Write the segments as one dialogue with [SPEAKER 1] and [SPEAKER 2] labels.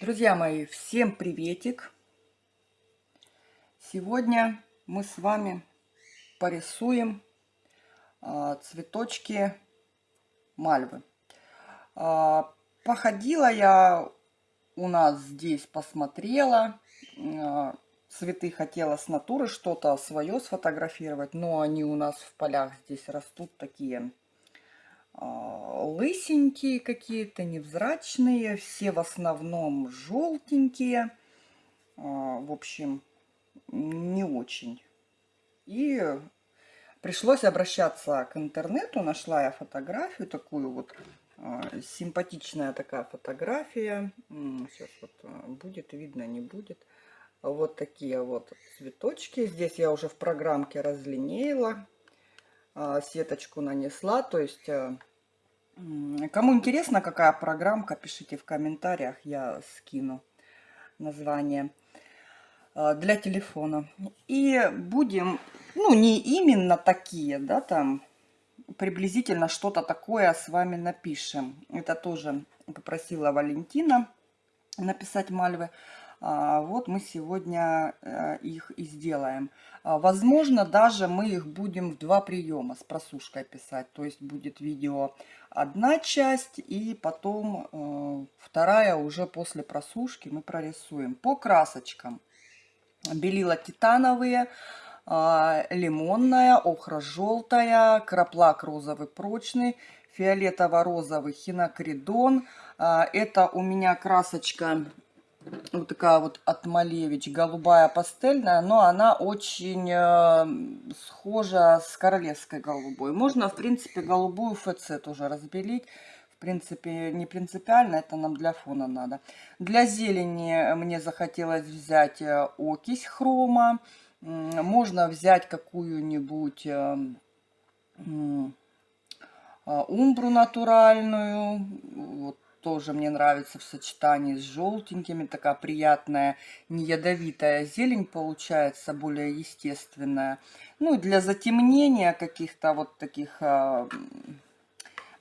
[SPEAKER 1] Друзья мои, всем приветик! Сегодня мы с вами порисуем а, цветочки мальвы. А, походила я у нас здесь, посмотрела. А, цветы хотела с натуры что-то свое сфотографировать, но они у нас в полях здесь растут такие лысенькие какие-то, невзрачные, все в основном желтенькие. А, в общем, не очень. И пришлось обращаться к интернету, нашла я фотографию, такую вот а, симпатичная такая фотография. Сейчас вот будет видно, не будет. Вот такие вот цветочки. Здесь я уже в программке разлинеила, сеточку нанесла, то есть Кому интересно, какая программка, пишите в комментариях, я скину название э, для телефона. И будем, ну, не именно такие, да, там, приблизительно что-то такое с вами напишем. Это тоже попросила Валентина написать мальвы. А, вот мы сегодня э, их и сделаем. А, возможно, даже мы их будем в два приема с просушкой писать. То есть будет видео одна часть и потом э, вторая уже после просушки мы прорисуем. По красочкам. Белила титановые, а, лимонная, охра-желтая, краплак розовый прочный, фиолетово-розовый хинокридон. Это у меня красочка вот такая вот от Малевич, голубая пастельная, но она очень э, схожа с королевской голубой. Можно, в принципе, голубую ФЦ тоже разбелить. В принципе, не принципиально, это нам для фона надо. Для зелени мне захотелось взять э, окись хрома. Можно взять какую-нибудь э, э, умбру натуральную. Вот тоже мне нравится в сочетании с желтенькими. Такая приятная, не ядовитая зелень получается, более естественная. Ну и для затемнения каких-то вот таких а,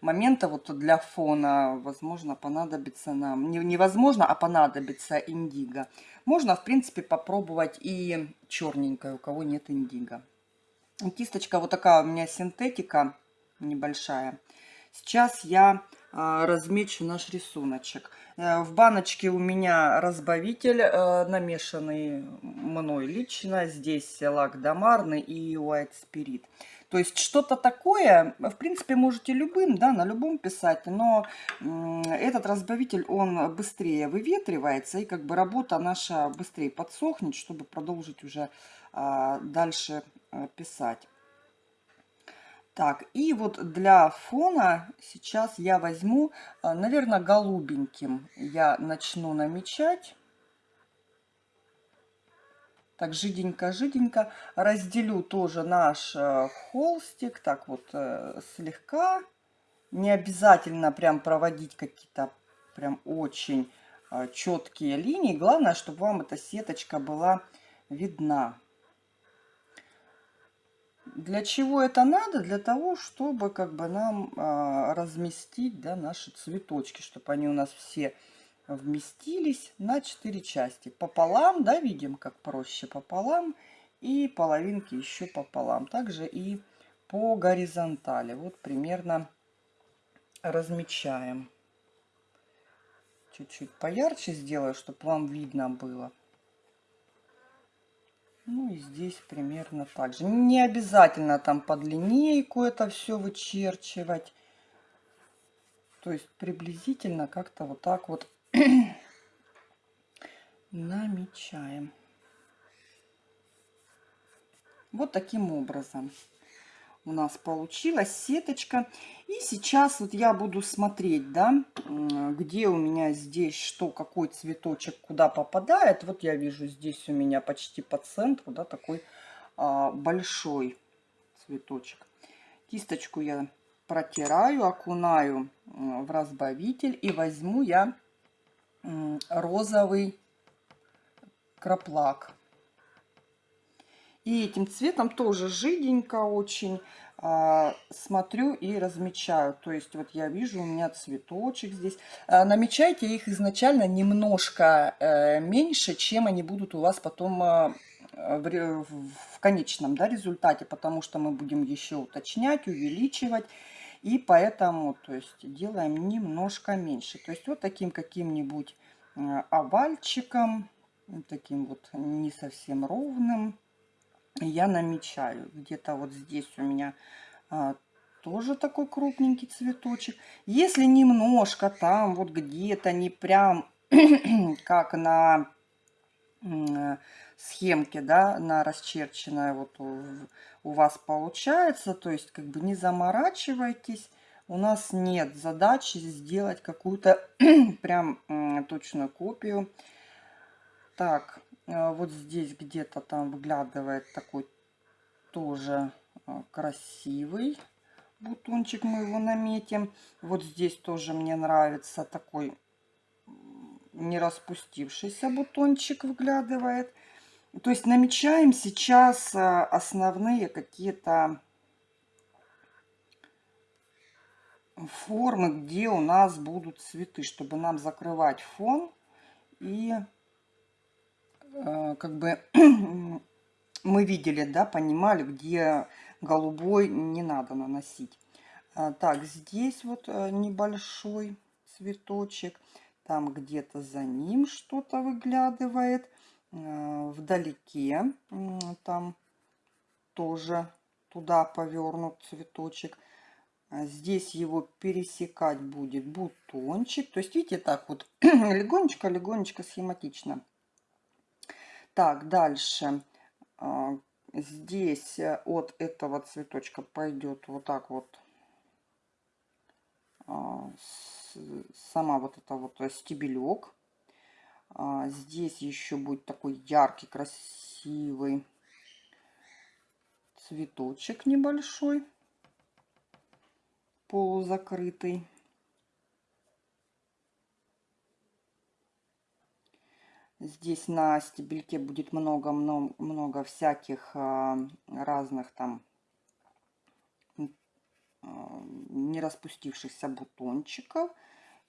[SPEAKER 1] моментов, вот для фона, возможно, понадобится нам, не, невозможно, а понадобится индиго. Можно, в принципе, попробовать и черненькое, у кого нет индиго. Кисточка вот такая у меня синтетика небольшая. Сейчас я размечу наш рисуночек. Э, в баночке у меня разбавитель, э, намешанный мной лично. Здесь лак домарный и white spirit. То есть что-то такое, в принципе, можете любым, да, на любом писать, но этот разбавитель, он быстрее выветривается, и как бы работа наша быстрее подсохнет, чтобы продолжить уже а, дальше э, писать. Так, и вот для фона сейчас я возьму, а, наверное, голубеньким я начну намечать. Так, жиденько-жиденько. Разделю тоже наш э, холстик. Так вот, э, слегка. Не обязательно прям проводить какие-то прям очень э, четкие линии. Главное, чтобы вам эта сеточка была видна. Для чего это надо? Для того, чтобы как бы нам а, разместить да, наши цветочки, чтобы они у нас все вместились на 4 части. Пополам, да, видим, как проще пополам. И половинки еще пополам. Также и по горизонтали. Вот примерно размечаем. Чуть-чуть поярче сделаю, чтобы вам видно было. Ну и здесь примерно так же. Не обязательно там под линейку это все вычерчивать. То есть приблизительно как-то вот так вот намечаем. Вот таким образом у нас получилась сеточка. И сейчас вот я буду смотреть, да, где у меня здесь что, какой цветочек куда попадает. Вот я вижу здесь у меня почти по центру, да, такой а, большой цветочек. Кисточку я протираю, окунаю в разбавитель и возьму я розовый краплак. И этим цветом тоже жиденько очень а, смотрю и размечаю. То есть вот я вижу у меня цветочек здесь. А, намечайте их изначально немножко э, меньше, чем они будут у вас потом а, в, в конечном да, результате, потому что мы будем еще уточнять, увеличивать. И поэтому, то есть, делаем немножко меньше. То есть, вот таким каким-нибудь овальчиком, таким вот не совсем ровным, я намечаю. Где-то вот здесь у меня а, тоже такой крупненький цветочек. Если немножко там вот где-то не прям как на схемке, да, на расчерченная вот у, у вас получается, то есть как бы не заморачивайтесь. У нас нет задачи сделать какую-то прям точную копию. Так, вот здесь где-то там выглядывает такой тоже а, красивый бутончик. Мы его наметим. Вот здесь тоже мне нравится такой не распустившийся бутончик выглядывает. То есть намечаем сейчас а, основные какие-то формы, где у нас будут цветы, чтобы нам закрывать фон и Э, как бы мы видели, да, понимали, где голубой не надо наносить. А, так, здесь вот э, небольшой цветочек. Там где-то за ним что-то выглядывает. Э, вдалеке там тоже туда повернут цветочек. А здесь его пересекать будет бутончик. То есть, видите, так вот легонечко-легонечко схематично. Так, дальше. А, здесь э, от этого цветочка пойдет вот так вот а, сама вот эта вот э, стебелек. А, здесь еще будет такой яркий, красивый цветочек небольшой, полузакрытый. Здесь на стебельке будет много-много много всяких а, разных там а, не распустившихся бутончиков.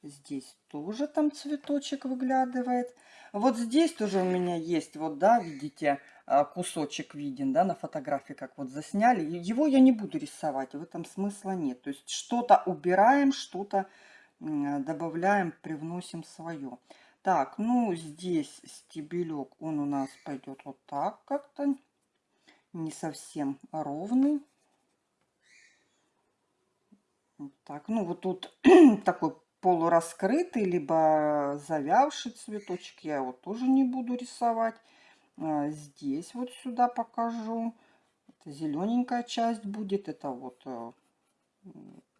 [SPEAKER 1] Здесь тоже там цветочек выглядывает. Вот здесь тоже у меня есть, вот, да, видите, а, кусочек виден, да, на фотографии, как вот засняли. Его я не буду рисовать, в этом смысла нет. То есть что-то убираем, что-то добавляем, привносим свое. Так, ну здесь стебелек, он у нас пойдет вот так как-то, не совсем ровный. Так, ну вот тут такой полураскрытый, либо завявший цветочек, я его тоже не буду рисовать. А здесь вот сюда покажу. Это зелененькая часть будет, это вот э,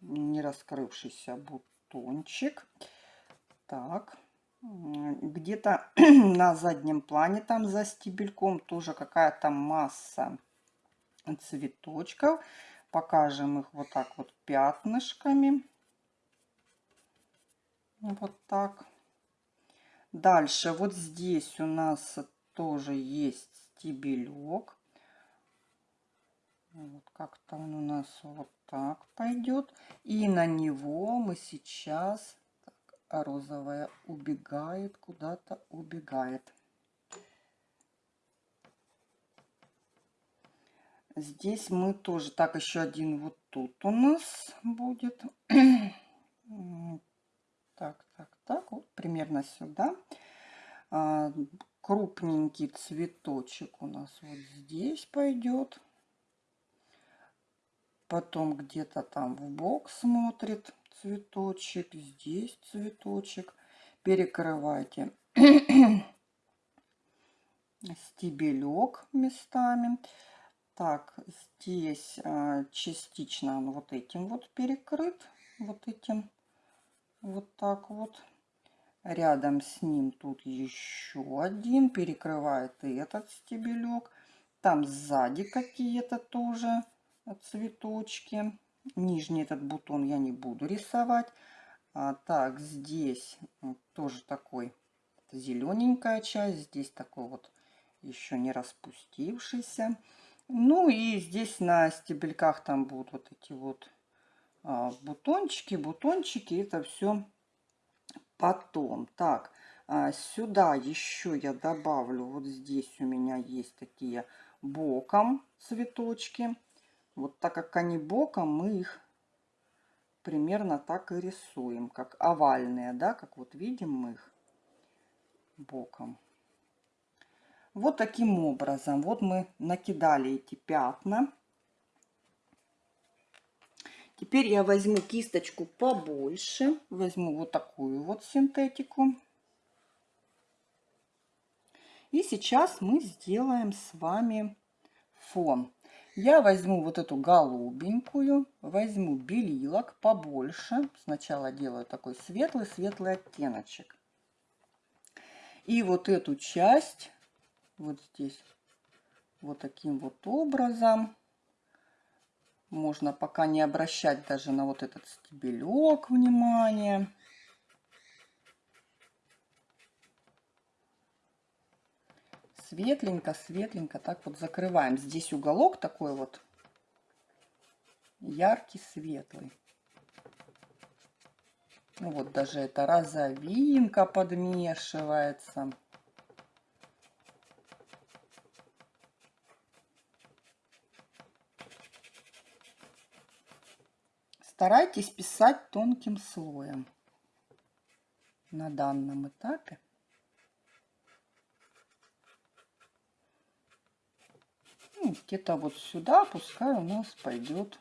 [SPEAKER 1] не раскрывшийся бутончик. Так. Где-то на заднем плане, там за стебельком, тоже какая-то масса цветочков. Покажем их вот так вот пятнышками. Вот так. Дальше вот здесь у нас тоже есть стебелек. Вот как-то он у нас вот так пойдет. И на него мы сейчас розовая убегает, куда-то убегает. Здесь мы тоже, так, еще один вот тут у нас будет. Так, так, так, вот примерно сюда. А, крупненький цветочек у нас вот здесь пойдет. Потом где-то там в бок смотрит цветочек, здесь цветочек. Перекрывайте стебелек местами. Так, здесь а, частично он вот этим вот перекрыт, вот этим, вот так вот. Рядом с ним тут еще один, перекрывает этот стебелек. Там сзади какие-то тоже цветочки. Нижний этот бутон я не буду рисовать. А, так, здесь тоже такой зелененькая часть. Здесь такой вот еще не распустившийся. Ну и здесь на стебельках там будут вот эти вот а, бутончики, бутончики. Это все потом. Так, а, сюда еще я добавлю, вот здесь у меня есть такие боком цветочки. Вот так как они боком, мы их примерно так и рисуем, как овальные, да, как вот видим мы их боком. Вот таким образом. Вот мы накидали эти пятна. Теперь я возьму кисточку побольше. Возьму вот такую вот синтетику. И сейчас мы сделаем с вами фон. Я возьму вот эту голубенькую, возьму белилок побольше. Сначала делаю такой светлый-светлый оттеночек. И вот эту часть вот здесь вот таким вот образом. Можно пока не обращать даже на вот этот стебелек внимание. Светленько, светленько так вот закрываем. Здесь уголок такой вот яркий, светлый. Ну вот даже эта розовинка подмешивается. Старайтесь писать тонким слоем на данном этапе. Ну, Где-то вот сюда пускай у нас пойдет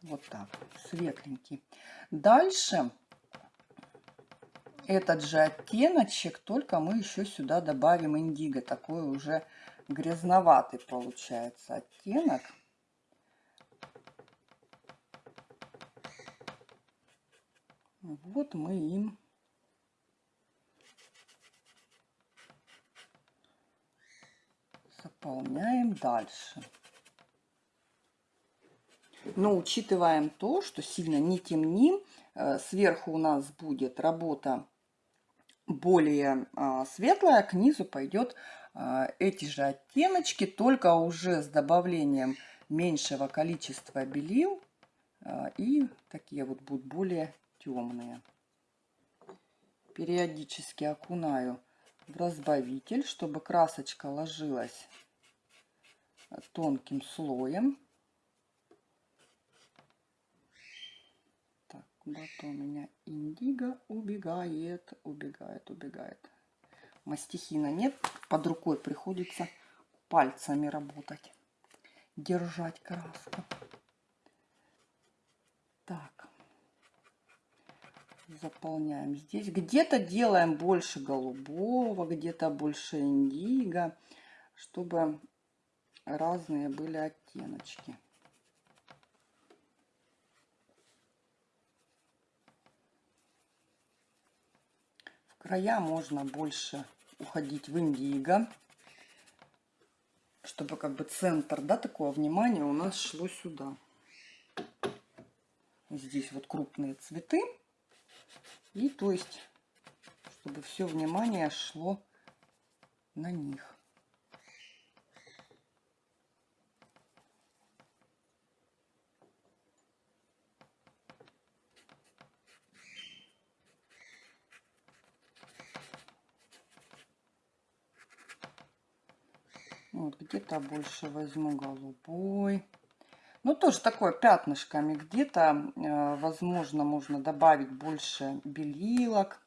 [SPEAKER 1] вот так, светленький. Дальше этот же оттеночек, только мы еще сюда добавим индиго. Такой уже грязноватый получается оттенок. Вот мы им заполняем дальше. Но учитываем то, что сильно не темним. Э, сверху у нас будет работа более а, светлая, к низу пойдет а, эти же оттеночки, только уже с добавлением меньшего количества белил. А, и такие вот будут более темные. Периодически окунаю в разбавитель, чтобы красочка ложилась тонким слоем. Так, куда-то у меня индиго убегает, убегает, убегает. Мастихина нет, под рукой приходится пальцами работать, держать краску. Так заполняем здесь. Где-то делаем больше голубого, где-то больше индиго, чтобы разные были оттеночки. В края можно больше уходить в индиго, чтобы как бы центр, да, такое внимание у нас шло сюда. Здесь вот крупные цветы. И то есть, чтобы все внимание шло на них. Вот где-то больше возьму голубой. Ну, тоже такое пятнышками. Где-то, э, возможно, можно добавить больше белилок.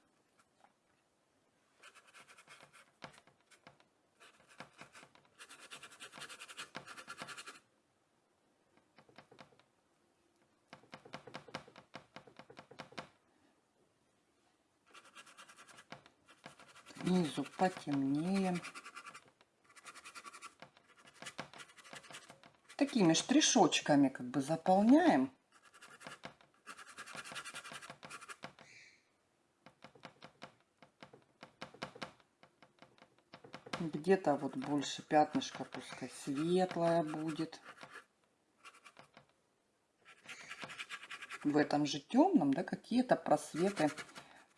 [SPEAKER 1] Снизу потемнее. Такими штришочками как бы заполняем. Где-то вот больше пятнышко, пускай светлое будет. В этом же темном, да, какие-то просветы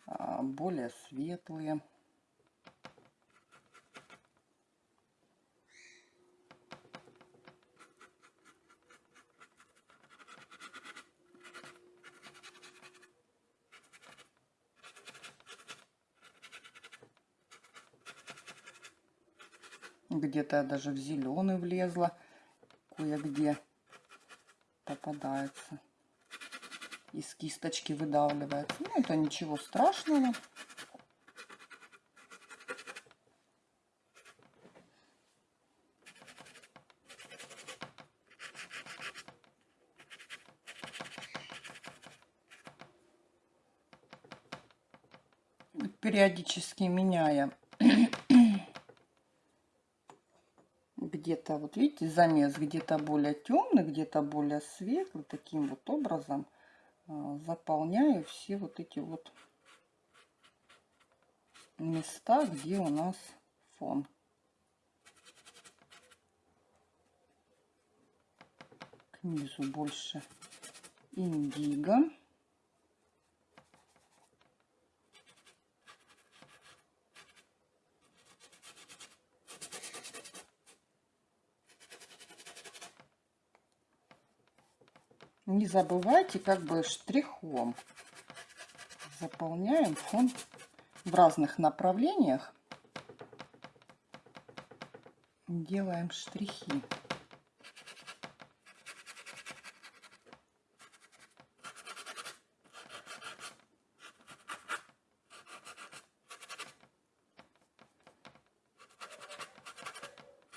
[SPEAKER 1] а, более светлые. Где-то я даже в зеленый влезла. Кое-где попадается. Из кисточки выдавливается. Ну, это ничего страшного. периодически меняя где-то, вот видите, замес где-то более темный, где-то более светлый, таким вот образом а, заполняю все вот эти вот места, где у нас фон. К низу больше индиго. Не забывайте как бы штрихом заполняем фон в разных направлениях. Делаем штрихи.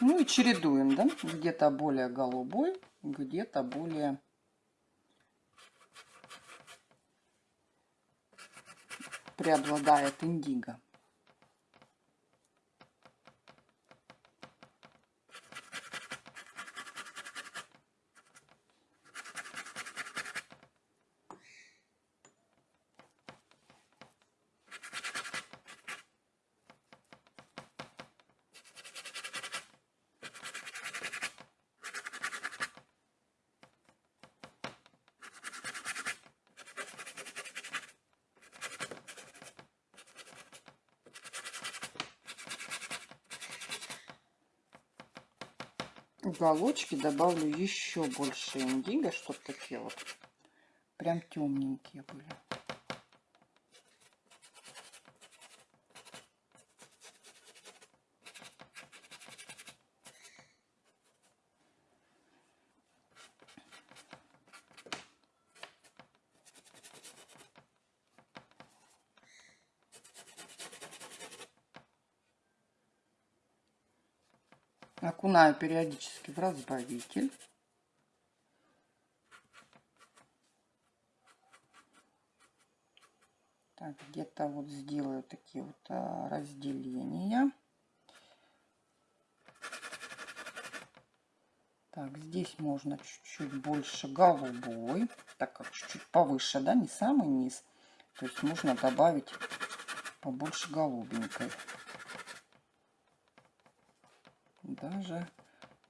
[SPEAKER 1] Ну и чередуем, да, где-то более голубой, где-то более преобладает индиго. Уголочки добавлю еще больше индиго, чтобы такие вот прям темненькие были. Окунаю периодически в разбавитель. Так, где-то вот сделаю такие вот а, разделения. Так, здесь можно чуть-чуть больше голубой, так как чуть-чуть повыше, да, не самый низ. То есть можно добавить побольше голубенькой даже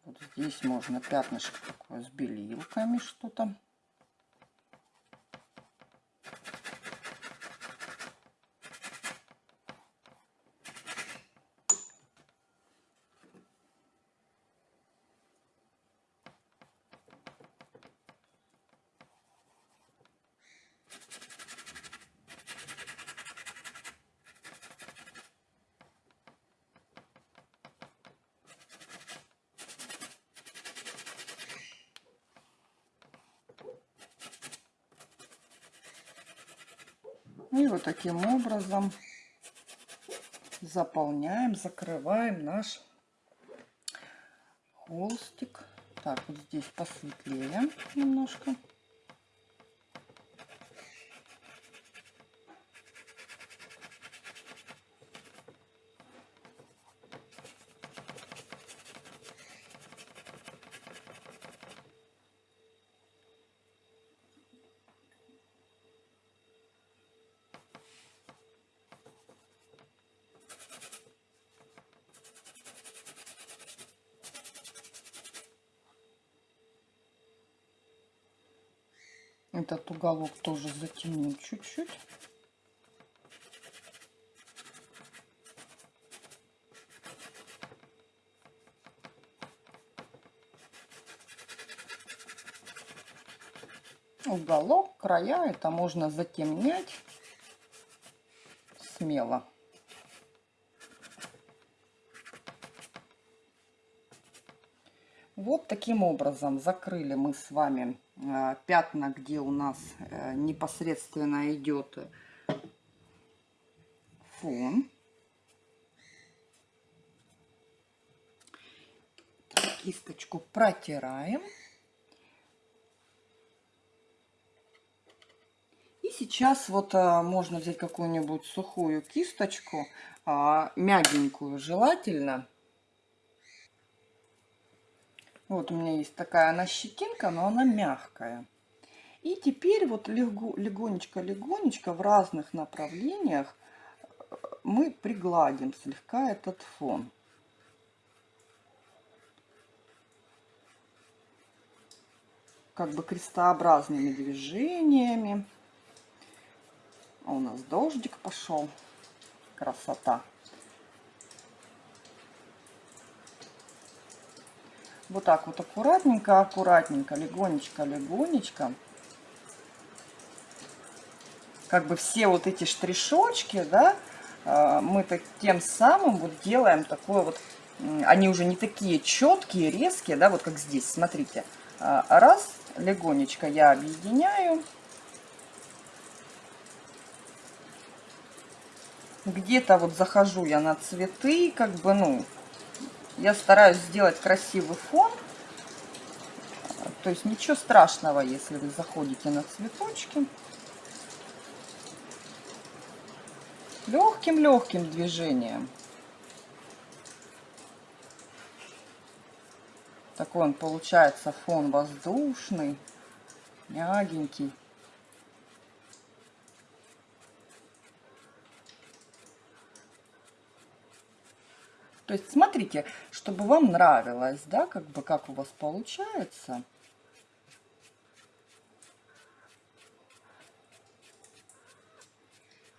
[SPEAKER 1] вот здесь можно пятнышко такое с белилками что-то И вот таким образом заполняем, закрываем наш холстик. Так, вот здесь посветлее немножко. Этот уголок тоже затемним чуть-чуть. Уголок, края, это можно затемнять смело. Вот таким образом закрыли мы с вами пятна, где у нас э, непосредственно идет фон. Кисточку протираем. И сейчас вот а, можно взять какую-нибудь сухую кисточку, а, мягенькую желательно, вот у меня есть такая она щетинка, но она мягкая. И теперь вот легонечко-легонечко в разных направлениях э, мы пригладим слегка этот фон. Как бы крестообразными движениями. А у нас дождик пошел. Красота. Вот так вот аккуратненько, аккуратненько, легонечко, легонечко. Как бы все вот эти штришочки, да, а, мы так тем самым вот делаем такое вот, они уже не такие четкие, резкие, да, вот как здесь, смотрите. А, раз, легонечко я объединяю. Где-то вот захожу я на цветы, как бы, ну, я стараюсь сделать красивый фон. То есть ничего страшного, если вы заходите на цветочки. Легким-легким движением. Такой он получается фон воздушный, мягенький. То есть смотрите, чтобы вам нравилось, да, как бы как у вас получается.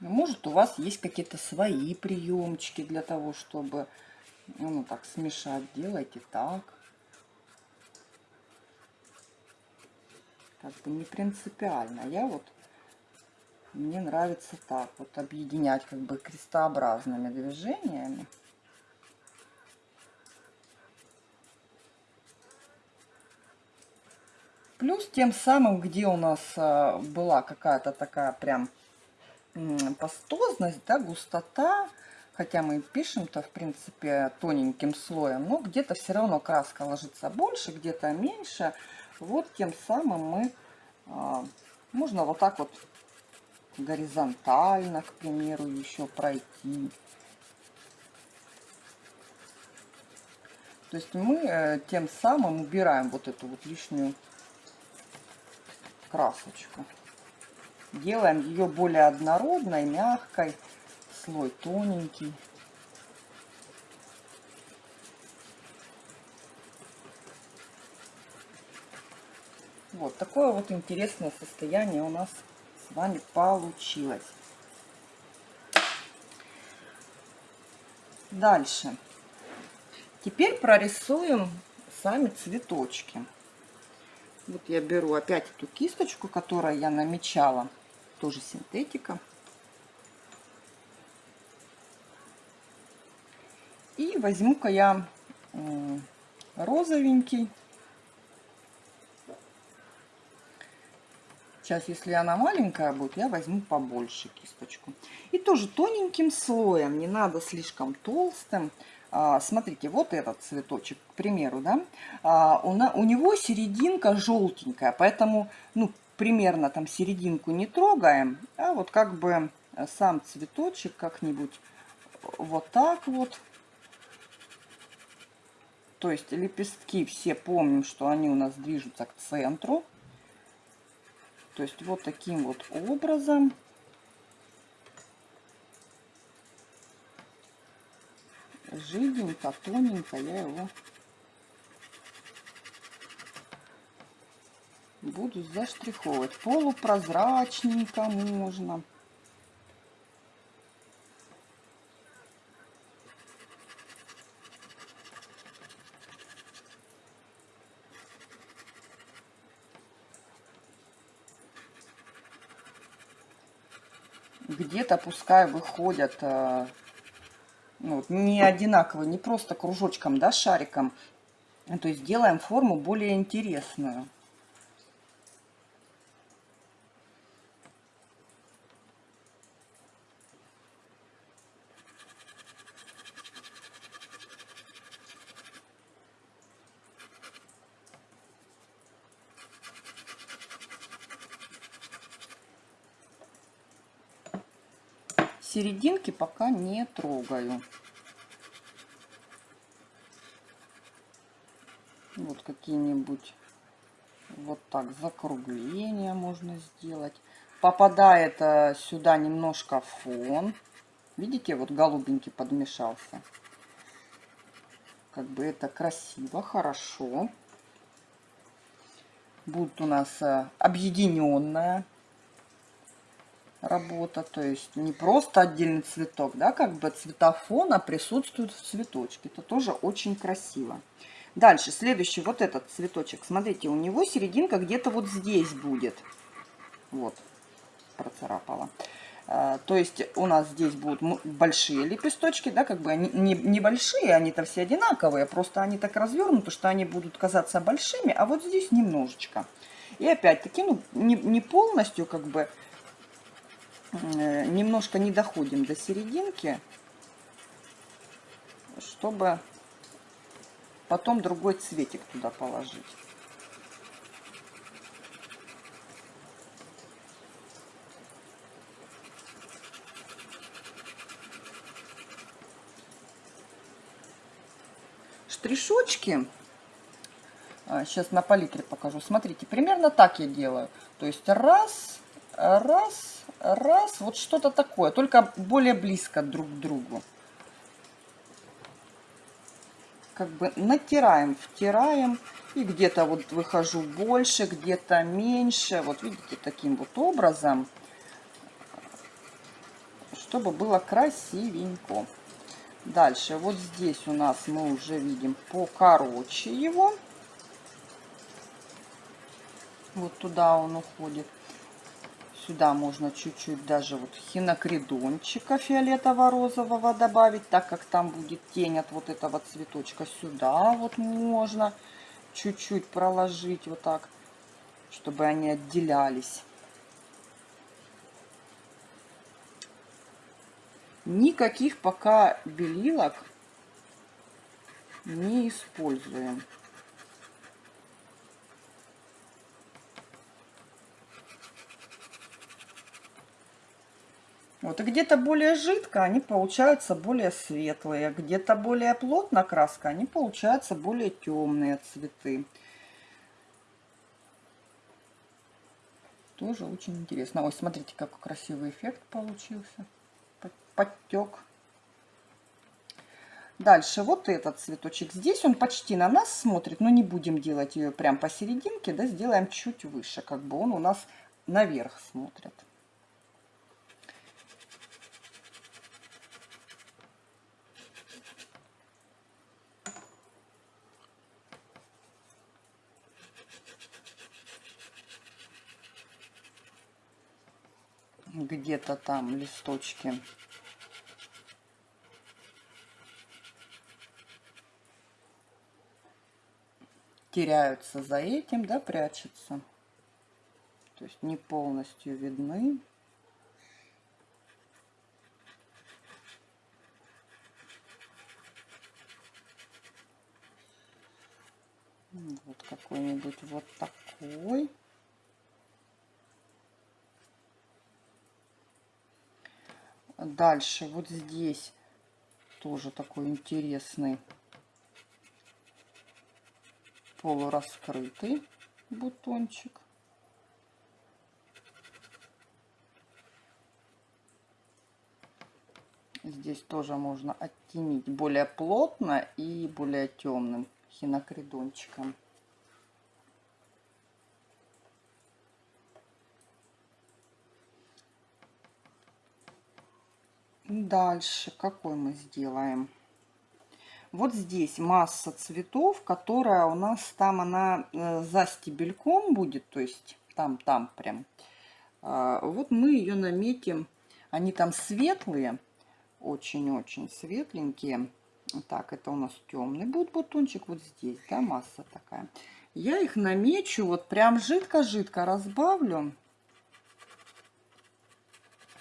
[SPEAKER 1] Может, у вас есть какие-то свои приемчики для того, чтобы, ну, так, смешать. Делайте так. Как бы не принципиально. Я вот, мне нравится так, вот объединять как бы крестообразными движениями. Плюс тем самым, где у нас а, была какая-то такая прям пастозность, да, густота, хотя мы пишем-то, в принципе, тоненьким слоем, но где-то все равно краска ложится больше, где-то меньше. Вот тем самым мы, а, можно вот так вот горизонтально, к примеру, еще пройти. То есть мы э, тем самым убираем вот эту вот лишнюю красочку. Делаем ее более однородной, мягкой, слой тоненький. Вот такое вот интересное состояние у нас с вами получилось. Дальше. Теперь прорисуем сами цветочки. Вот я беру опять эту кисточку, которую я намечала, тоже синтетика. И возьму-ка я розовенький. Сейчас, если она маленькая будет, я возьму побольше кисточку. И тоже тоненьким слоем, не надо слишком толстым. А, смотрите, вот этот цветочек, к примеру, да, а, у, него серединка желтенькая, поэтому, ну, примерно там серединку не трогаем, а вот как бы сам цветочек как-нибудь вот так вот. То есть лепестки все помним, что они у нас движутся к центру. То есть вот таким вот образом жиденько, тоненько я его буду заштриховывать. Полупрозрачненько можно. Где-то пускай выходят ну, не одинаково, не просто кружочком, да, шариком То есть делаем форму более интересную. Серединки пока не трогаю. Вот какие-нибудь вот так закругления можно сделать. Попадает э, сюда немножко фон. Видите, вот голубенький подмешался. Как бы это красиво, хорошо. Будет у нас э, объединенная работа, то есть не просто отдельный цветок, да, как бы цветофона присутствует в цветочке. Это тоже очень красиво. Дальше, следующий, вот этот цветочек. Смотрите, у него серединка где-то вот здесь будет. Вот, процарапала. А, то есть у нас здесь будут большие лепесточки, да, как бы они не, небольшие, они-то все одинаковые, просто они так развернуты, что они будут казаться большими, а вот здесь немножечко. И опять-таки, ну, не, не полностью, как бы, немножко не доходим до серединки, чтобы потом другой цветик туда положить. Штришочки, сейчас а, на палитре покажу, смотрите, примерно так я делаю. То есть раз, раз, раз, вот что-то такое, только более близко друг к другу. Как бы натираем, втираем, и где-то вот выхожу больше, где-то меньше. Вот видите, таким вот образом, чтобы было красивенько. Дальше, вот здесь у нас мы уже видим покороче его. Вот туда он уходит. Сюда можно чуть-чуть даже вот хинокридончика фиолетово-розового добавить, так как там будет тень от вот этого цветочка. Сюда вот можно чуть-чуть проложить вот так, чтобы они отделялись. Никаких пока белилок не используем. Вот, и где-то более жидко они получаются более светлые, где-то более плотно краска, они получаются более темные цветы. Тоже очень интересно. Ой, смотрите, какой красивый эффект получился. Подтек. Дальше вот этот цветочек. Здесь он почти на нас смотрит, но не будем делать ее прям посерединке, да, сделаем чуть выше, как бы он у нас наверх смотрит. Где-то там листочки. теряются за этим, да, прячутся. То есть не полностью видны. Вот какой-нибудь вот такой. Дальше вот здесь тоже такой интересный полураскрытый бутончик. Здесь тоже можно оттенить более плотно и более темным хинокридончиком. Дальше какой мы сделаем? Вот здесь масса цветов, которая у нас там она э, за стебельком будет, то есть там-там прям. А, вот мы ее наметим. Они там светлые, очень-очень светленькие. Так, это у нас темный будет бутончик вот здесь, да, масса такая. Я их намечу, вот прям жидко-жидко разбавлю.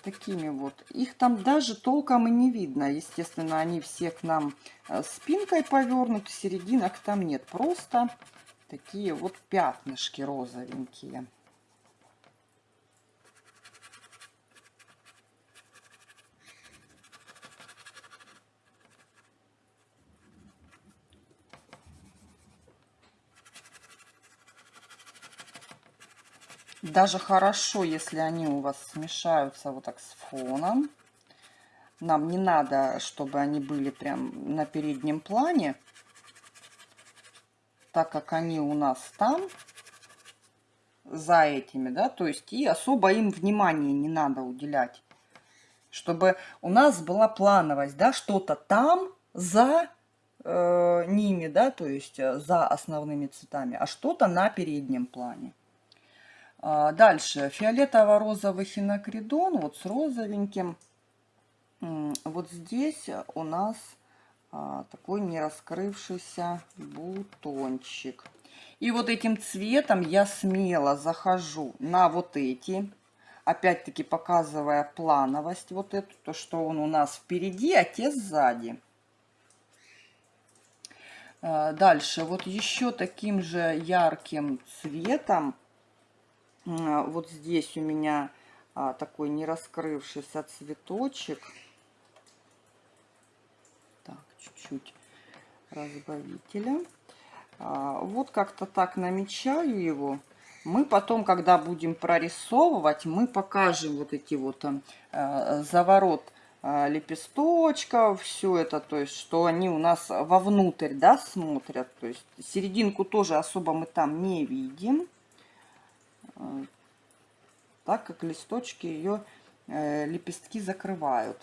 [SPEAKER 1] Такими вот. Их там даже толком и не видно. Естественно, они все к нам э, спинкой повернуты, серединок там нет. Просто такие вот пятнышки розовенькие. Даже хорошо, если они у вас смешаются вот так с фоном. Нам не надо, чтобы они были прям на переднем плане, так как они у нас там, за этими, да, то есть и особо им внимания не надо уделять. Чтобы у нас была плановость, да, что-то там за э, ними, да, то есть э, за основными цветами, а что-то на переднем плане. А, дальше фиолетово-розовый хинокридон, вот с розовеньким. Вот здесь у нас а, такой не раскрывшийся бутончик. И вот этим цветом я смело захожу на вот эти, опять-таки показывая плановость вот эту, то, что он у нас впереди, а те сзади. А, дальше, вот еще таким же ярким цветом вот здесь у меня а, такой не раскрывшийся цветочек. Так, чуть-чуть разбавителя. А, вот как-то так намечаю его. Мы потом, когда будем прорисовывать, мы покажем вот эти вот а, заворот а, лепесточков, все это, то есть, что они у нас вовнутрь, да, смотрят. То есть, серединку тоже особо мы там не видим так как листочки ее э, лепестки закрывают.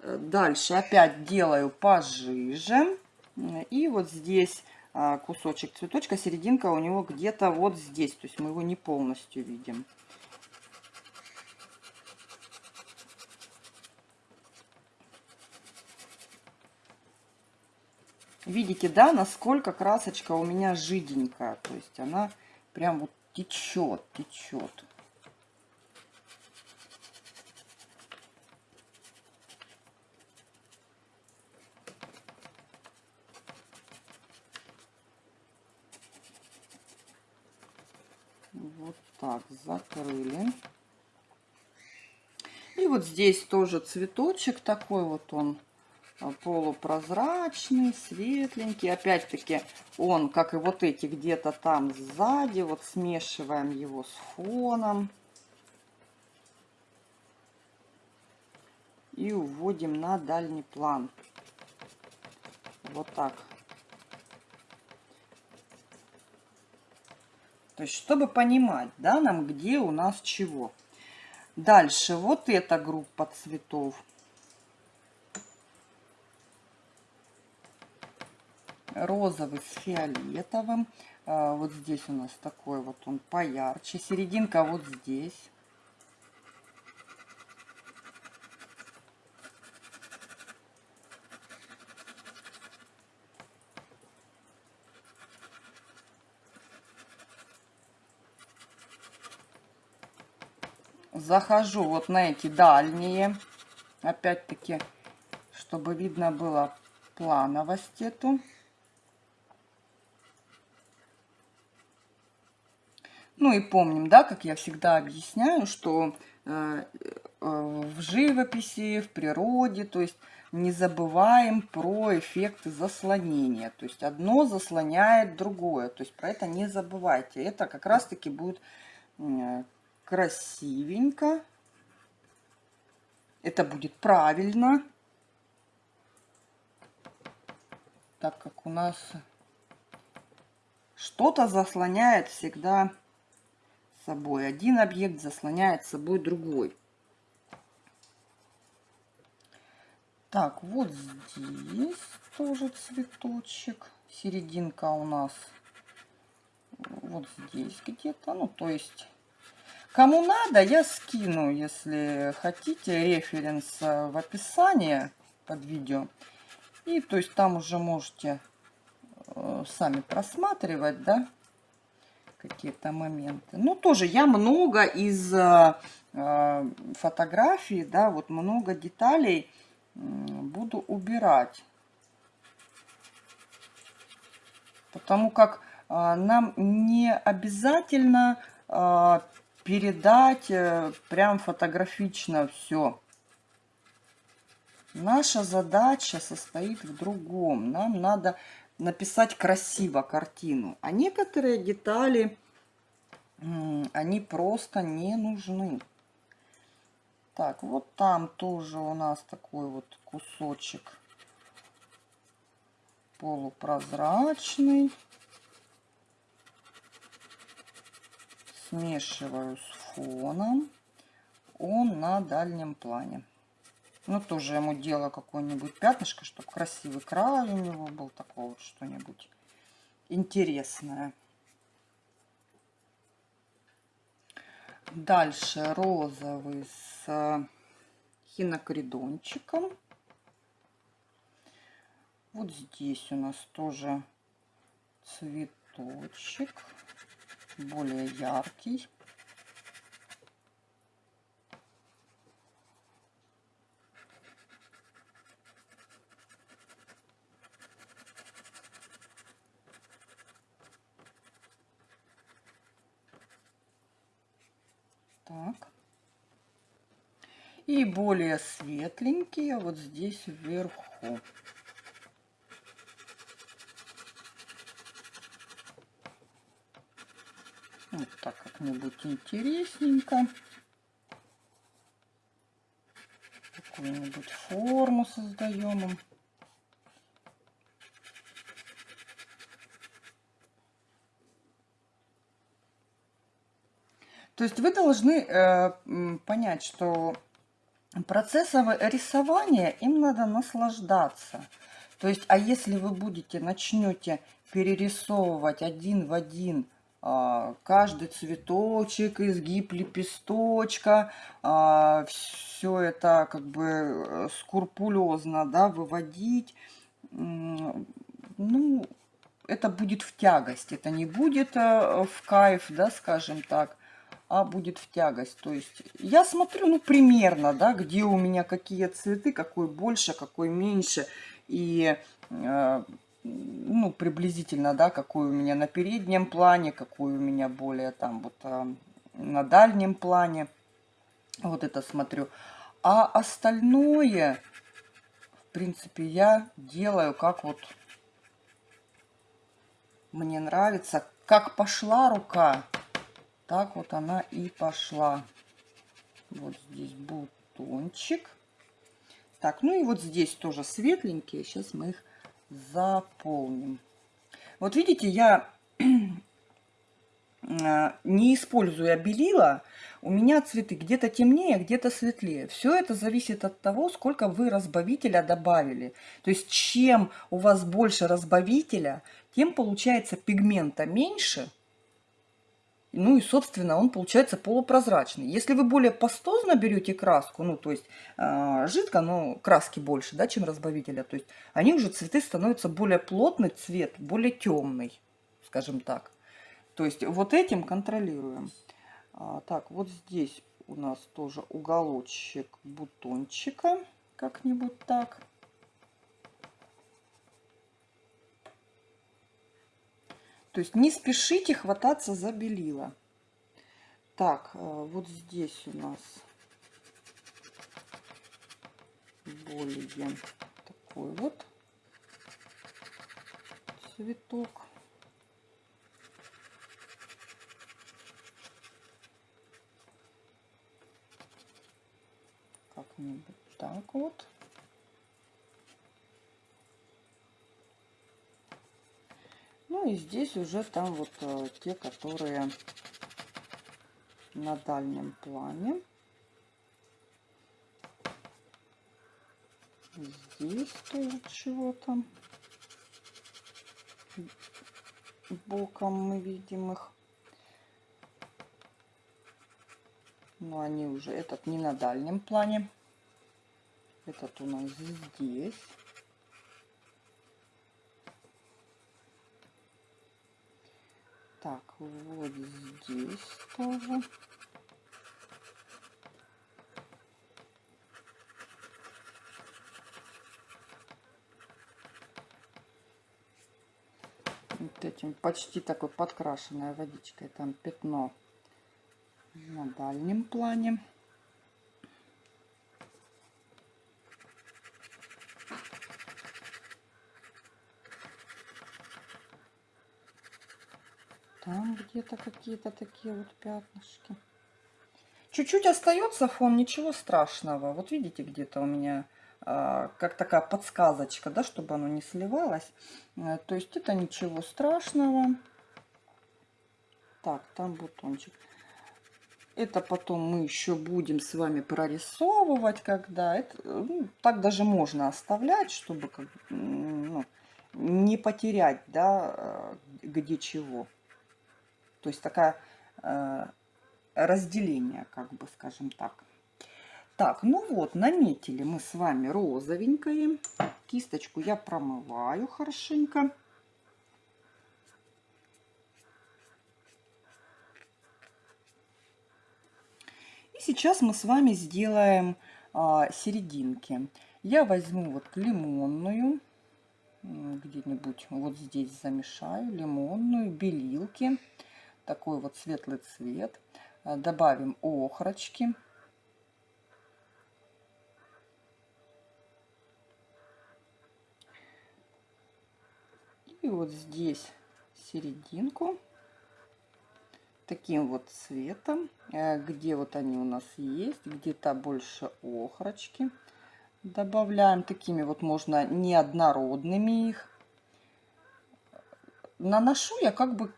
[SPEAKER 1] Э, дальше опять делаю пожиже. И вот здесь а, кусочек цветочка, серединка у него где-то вот здесь. То есть мы его не полностью видим. Видите, да, насколько красочка у меня жиденькая. То есть она прям вот течет, течет. Вот так закрыли. И вот здесь тоже цветочек такой вот он полупрозрачный, светленький. Опять-таки он, как и вот эти, где-то там сзади. Вот смешиваем его с фоном. И уводим на дальний план. Вот так. То есть, чтобы понимать, да, нам где у нас чего. Дальше вот эта группа цветов. Розовый с фиолетовым. А, вот здесь у нас такой вот он поярче. Серединка вот здесь. Захожу вот на эти дальние. Опять-таки, чтобы видно было плановость эту. Ну и помним, да, как я всегда объясняю, что э, э, в живописи, в природе, то есть не забываем про эффекты заслонения. То есть одно заслоняет другое. То есть про это не забывайте. Это как раз-таки будет красивенько. Это будет правильно. Так как у нас что-то заслоняет всегда собой. Один объект заслоняет собой другой. Так, вот здесь тоже цветочек. Серединка у нас вот здесь где-то. Ну, то есть, кому надо, я скину, если хотите, референс в описании под видео. И то есть там уже можете э, сами просматривать, да, какие-то моменты. Ну, тоже я много из э, э фотографий, да, вот много деталей буду убирать. Потому как э, нам не обязательно э, передать э, прям фотографично все. Наша задача состоит в другом. Нам надо написать красиво картину. А некоторые детали, они просто не нужны. Так, вот там тоже у нас такой вот кусочек полупрозрачный. Смешиваю с фоном. Он на дальнем плане. Ну, тоже ему делаю какое-нибудь пятнышко, чтобы красивый край у него был. Такое вот что-нибудь интересное. Дальше розовый с хинокридончиком. Вот здесь у нас тоже цветочек, более яркий. Так. И более светленькие вот здесь вверху. Вот так как-нибудь интересненько. Какую-нибудь форму создаем им. То есть вы должны э, понять, что процессом рисования им надо наслаждаться. То есть, а если вы будете, начнете перерисовывать один в один э, каждый цветочек, изгиб лепесточка, э, все это как бы э, скрупулезно, да, выводить, ну, это будет в тягость, это не будет э, в кайф, да, скажем так а будет в тягость. То есть я смотрю, ну, примерно, да, где у меня какие цветы, какой больше, какой меньше. И, э, ну, приблизительно, да, какой у меня на переднем плане, какой у меня более там вот э, на дальнем плане. Вот это смотрю. А остальное, в принципе, я делаю как вот мне нравится. Как пошла рука, так вот она и пошла. Вот здесь бутончик. Так, ну и вот здесь тоже светленькие. Сейчас мы их заполним. Вот видите, я не используя белила, у меня цветы где-то темнее, где-то светлее. Все это зависит от того, сколько вы разбавителя добавили. То есть, чем у вас больше разбавителя, тем получается пигмента меньше, ну и, собственно, он получается полупрозрачный. Если вы более пастозно берете краску, ну, то есть э, жидко, но краски больше, да, чем разбавителя, то есть они уже цветы становятся более плотный цвет, более темный, скажем так. То есть вот этим контролируем. А, так, вот здесь у нас тоже уголочек бутончика, как-нибудь так. То есть не спешите хвататься за белила. Так, э, вот здесь у нас более такой вот цветок. Как-нибудь так вот. Ну и здесь уже там вот э, те, которые на дальнем плане. Здесь тоже чего-то боком мы видим их. Но они уже, этот не на дальнем плане. Этот у нас здесь. Так, вот здесь тоже. Вот этим почти такой подкрашенной водичкой. Там пятно на дальнем плане. Там где-то какие-то такие вот пятнышки. Чуть-чуть остается фон, ничего страшного. Вот видите, где-то у меня а, как такая подсказочка, да, чтобы оно не сливалось. А, то есть это ничего страшного. Так, там бутончик. Это потом мы еще будем с вами прорисовывать, когда это, ну, так даже можно оставлять, чтобы как, ну, не потерять, да, а, где чего. То есть такая э, разделение, как бы, скажем так. Так, ну вот, наметили мы с вами розовенькое. Кисточку я промываю хорошенько. И сейчас мы с вами сделаем а, серединки. Я возьму вот лимонную, где-нибудь вот здесь замешаю, лимонную, белилки такой вот светлый цвет. Э, добавим охрочки. И вот здесь серединку таким вот цветом, э, где вот они у нас есть, где-то больше охрочки. Добавляем такими вот можно неоднородными их. Наношу я как бы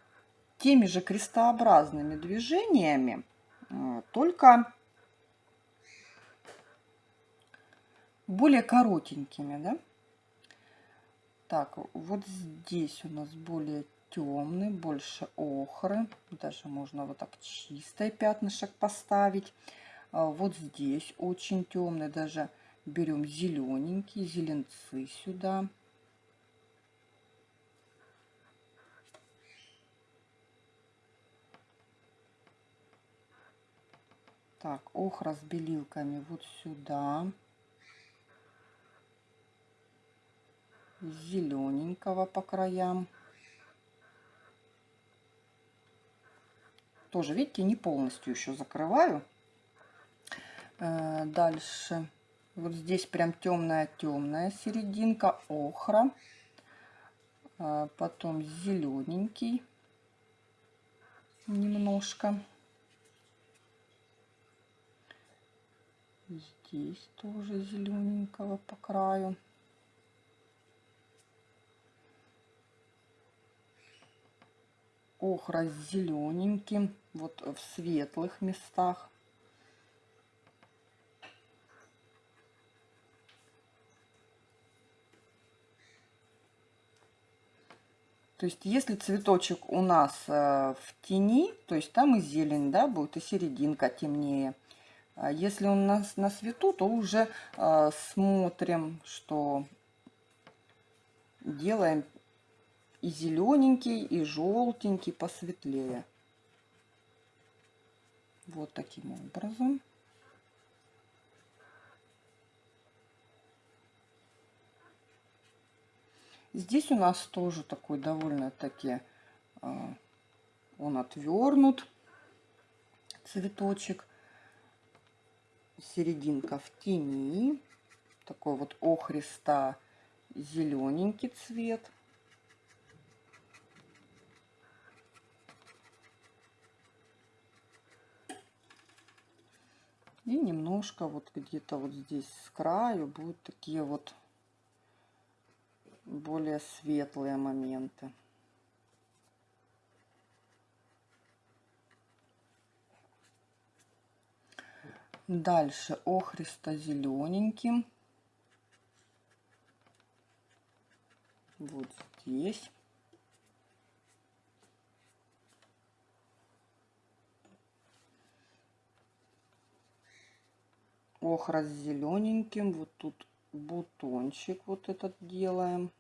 [SPEAKER 1] теми же крестообразными движениями, э, только более коротенькими, да? Так, вот здесь у нас более темный, больше охры. Даже можно вот так чистое пятнышек поставить. А вот здесь очень темный, даже берем зелененькие зеленцы сюда. Так, охра с белилками вот сюда. Зелененького по краям. Тоже, видите, не полностью еще закрываю. Э, дальше. Вот здесь прям темная-темная серединка, охра. Э, потом зелененький немножко. Здесь тоже зелененького по краю. Охра с зелененьким, вот в светлых местах. То есть, если цветочек у нас э, в тени, то есть там и зелень, да, будет, и серединка темнее. А если он на, на свету, то уже э, смотрим, что делаем и зелененький, и желтенький посветлее. Вот таким образом. Здесь у нас тоже такой довольно-таки э, он отвернут цветочек серединка в тени. Такой вот охриста зелененький цвет. И немножко вот где-то вот здесь с краю будут такие вот более светлые моменты. Дальше охристо-зелененьким. Вот здесь. Охра с зелененьким. Вот тут бутончик вот этот делаем.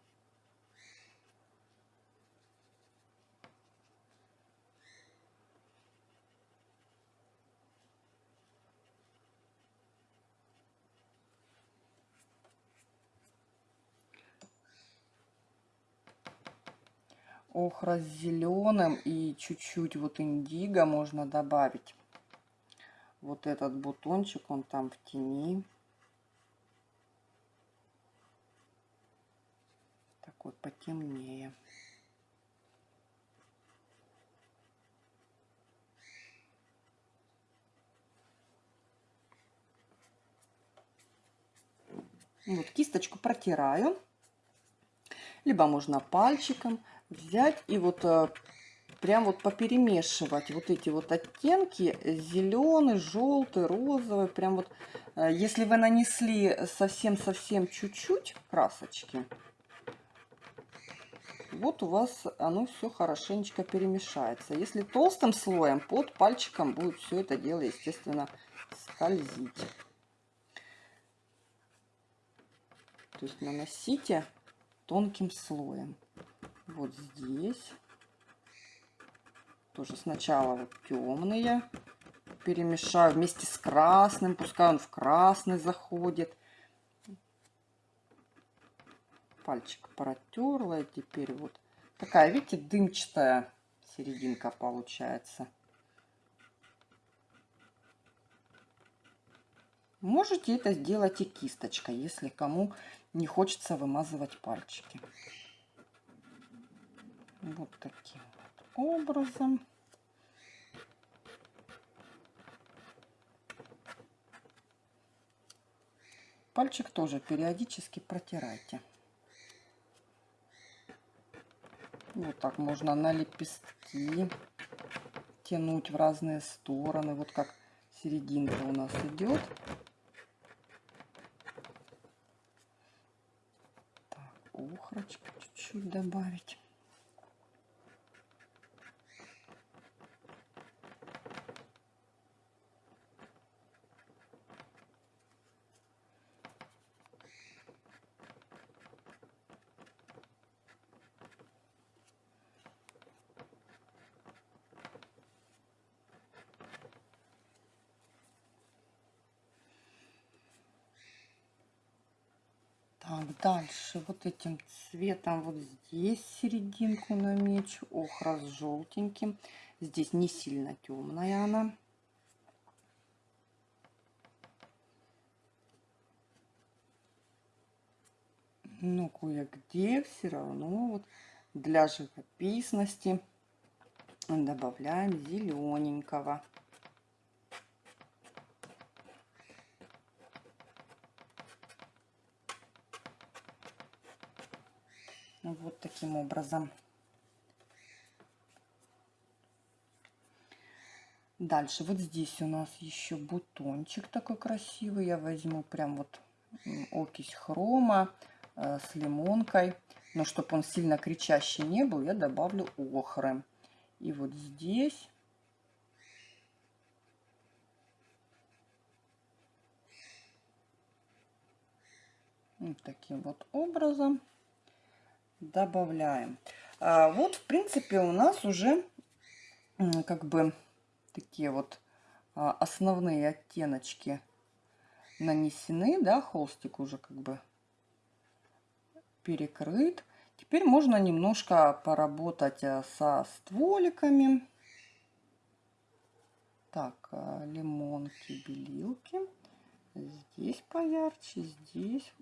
[SPEAKER 1] Охра с зеленым и чуть-чуть вот индиго можно добавить. Вот этот бутончик, он там в тени. Такой потемнее. Вот кисточку протираю. Либо можно пальчиком взять и вот э, прям вот поперемешивать вот эти вот оттенки зеленый желтый розовый прям вот э, если вы нанесли совсем-совсем чуть-чуть красочки вот у вас оно все хорошенечко перемешается. Если толстым слоем под пальчиком будет все это дело естественно скользить. То есть наносите тонким слоем вот здесь. Тоже сначала вот темные перемешаю вместе с красным. Пускай он в красный заходит. Пальчик протерла. И теперь вот такая, видите, дымчатая серединка получается. Можете это сделать и кисточкой, если кому не хочется вымазывать пальчики. Вот таким вот образом. Пальчик тоже периодически протирайте. Вот так можно на лепестки тянуть в разные стороны. Вот как серединка у нас идет. Так, ухрочку чуть-чуть добавить. Так, дальше вот этим цветом вот здесь серединку намечу. Охра с желтеньким. Здесь не сильно темная она. Но кое-где все равно вот для живописности добавляем зелененького. Вот таким образом. Дальше вот здесь у нас еще бутончик такой красивый. Я возьму прям вот окись хрома э, с лимонкой. Но чтобы он сильно кричащий не был, я добавлю охры. И вот здесь таким вот образом добавляем. А вот, в принципе, у нас уже как бы такие вот а, основные оттеночки нанесены, да, холстик уже как бы перекрыт. Теперь можно немножко поработать а, со стволиками. Так, а, лимонки, белилки. Здесь поярче, здесь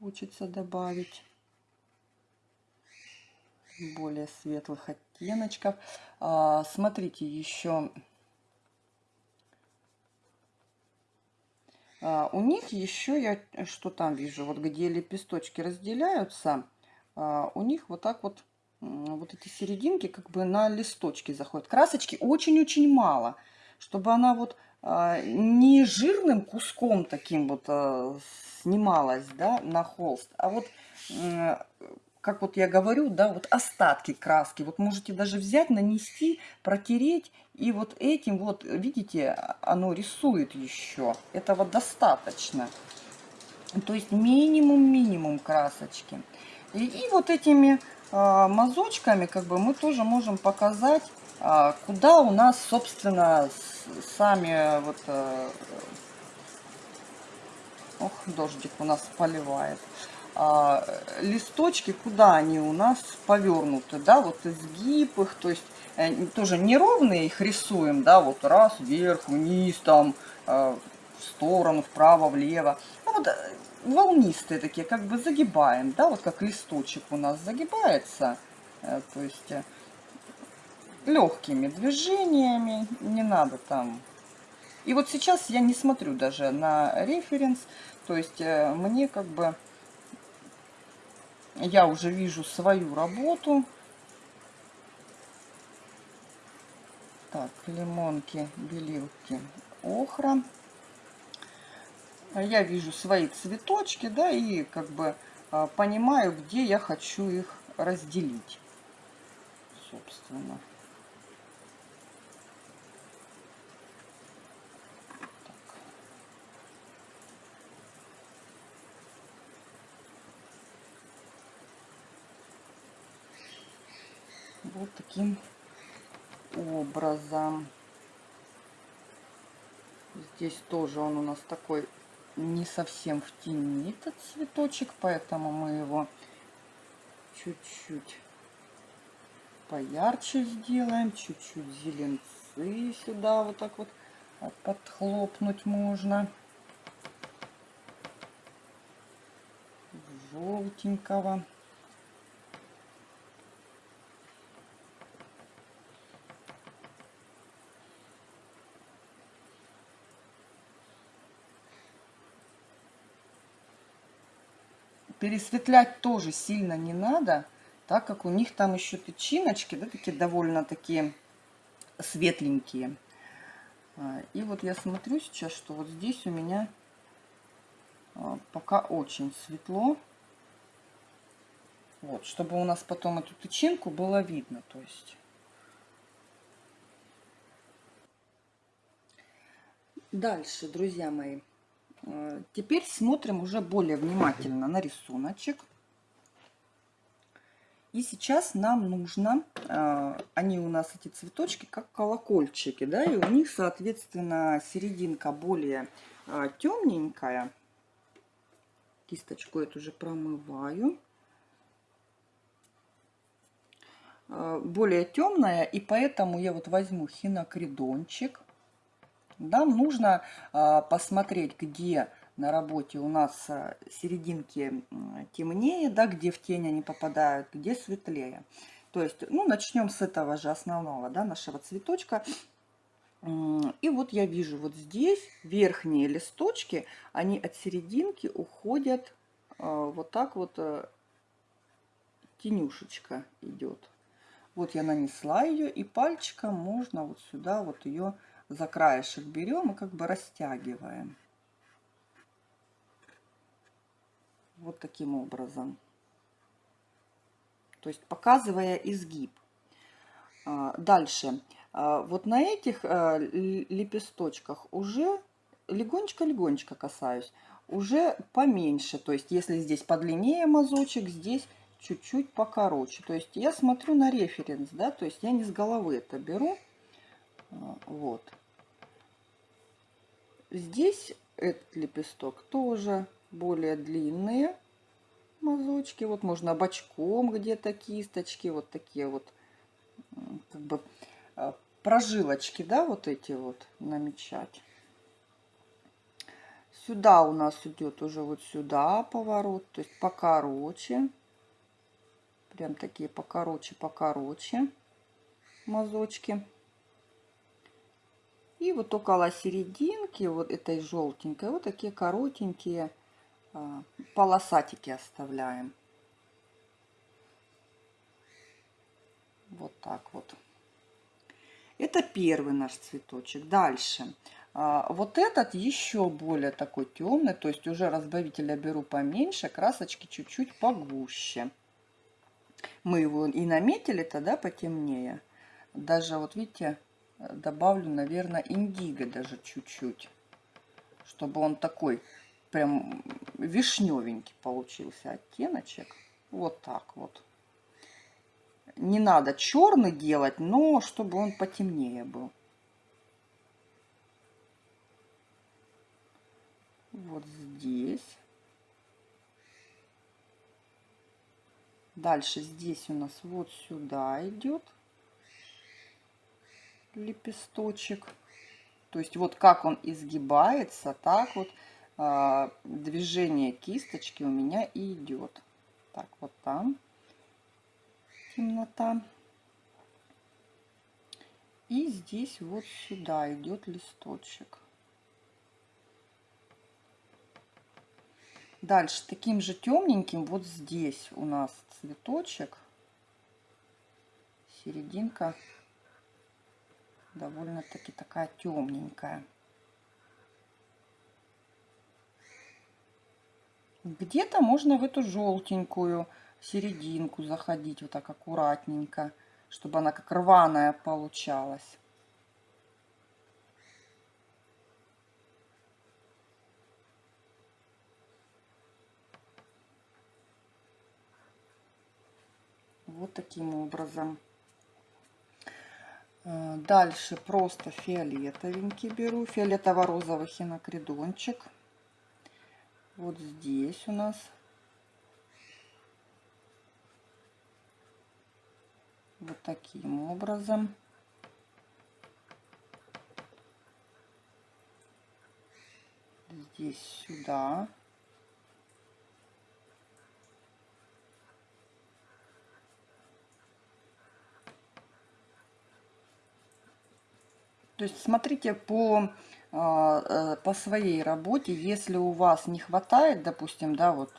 [SPEAKER 1] хочется добавить более светлых оттеночков. А, смотрите, еще а, у них еще я что там вижу, вот где лепесточки разделяются, а, у них вот так вот вот эти серединки как бы на листочки заходят. Красочки очень-очень мало, чтобы она вот а, не жирным куском таким вот а, снималась, да, на холст, а вот, как вот я говорю, да, вот остатки краски. Вот можете даже взять, нанести, протереть, и вот этим вот, видите, оно рисует еще. Этого достаточно. То есть минимум-минимум красочки. И, и вот этими э, мазочками, как бы, мы тоже можем показать, куда у нас, собственно, сами вот... Э, ох, дождик у нас поливает. а, листочки, куда они у нас повернуты, да, вот изгиб их, то есть э, тоже неровные их рисуем, да, вот раз, вверх, вниз, там, э, в сторону, вправо, влево. А вот волнистые такие, как бы загибаем, да, вот как листочек у нас загибается, то есть легкими движениями, не надо там. И вот сейчас я не смотрю даже на референс, то есть мне как бы я уже вижу свою работу. Так, лимонки, белилки, охра. Я вижу свои цветочки, да, и как бы а, понимаю, где я хочу их разделить, собственно. Вот таким образом. Здесь тоже он у нас такой не совсем в тени этот цветочек, поэтому мы его чуть-чуть поярче сделаем, чуть-чуть зеленцы сюда вот так вот подхлопнуть можно. Желтенького. Пересветлять тоже сильно не надо, так как у них там еще тычиночки, да, такие довольно такие светленькие. А, и вот я смотрю сейчас, что вот здесь у меня а, пока очень светло. Вот, чтобы у нас потом эту тычинку было видно, то есть. Дальше, друзья мои, теперь смотрим уже более внимательно на рисуночек. И сейчас нам нужно, э, они у нас эти цветочки как колокольчики, да, и у них, соответственно, серединка более э, темненькая. Кисточку эту же промываю. Более темная, и поэтому я вот возьму хинокридончик нам нужно а, посмотреть, где на работе у нас а, серединки темнее, да, где в тень они попадают, где светлее. То есть, ну, начнем с этого же основного, да, нашего цветочка. И вот я вижу вот здесь верхние листочки, они от серединки уходят а, вот так вот, э, тенюшечка идет. Вот я нанесла ее, и пальчиком можно вот сюда вот ее за краешек берем и как бы растягиваем. Вот таким образом. То есть показывая изгиб. А, дальше. А, вот на этих а, лепесточках уже легонечко-легонечко касаюсь. Уже поменьше. То есть если здесь подлиннее мазочек, здесь чуть-чуть покороче. То есть я смотрю на референс, да, то есть я не с головы это беру. Вот. Здесь этот лепесток тоже более длинные мазочки. Вот можно бочком где-то кисточки, вот такие вот как бы а, прожилочки, да, вот эти вот намечать. Сюда у нас идет уже вот сюда поворот, то есть покороче. Прям такие покороче, покороче мазочки. И вот около серединки, вот этой желтенькой, вот такие коротенькие а, полосатики оставляем. Вот так вот. Это первый наш цветочек. Дальше. А, вот этот еще более такой темный, то есть уже разбавителя беру поменьше, красочки чуть-чуть погуще. Мы его и наметили тогда потемнее. Даже вот видите, добавлю, наверное, индиго даже чуть-чуть, чтобы он такой прям вишневенький получился оттеночек. Вот так вот. Не надо черный делать, но чтобы он потемнее был. Вот здесь. Дальше здесь у нас вот сюда идет лепесточек. То есть вот как он изгибается, так вот э, движение кисточки у меня и идет. Так, вот там темнота. И здесь вот сюда идет листочек. Дальше таким же темненьким вот здесь у нас цветочек. Серединка довольно-таки такая темненькая. Где-то можно в эту желтенькую серединку заходить вот так аккуратненько, чтобы она как рваная получалась. Вот таким образом. Э, дальше просто фиолетовенький беру, фиолетово-розовый хинокридончик. Вот здесь у нас. Вот таким образом. Здесь сюда. То есть смотрите по, а, э, по своей работе, если у вас не хватает, допустим, да, вот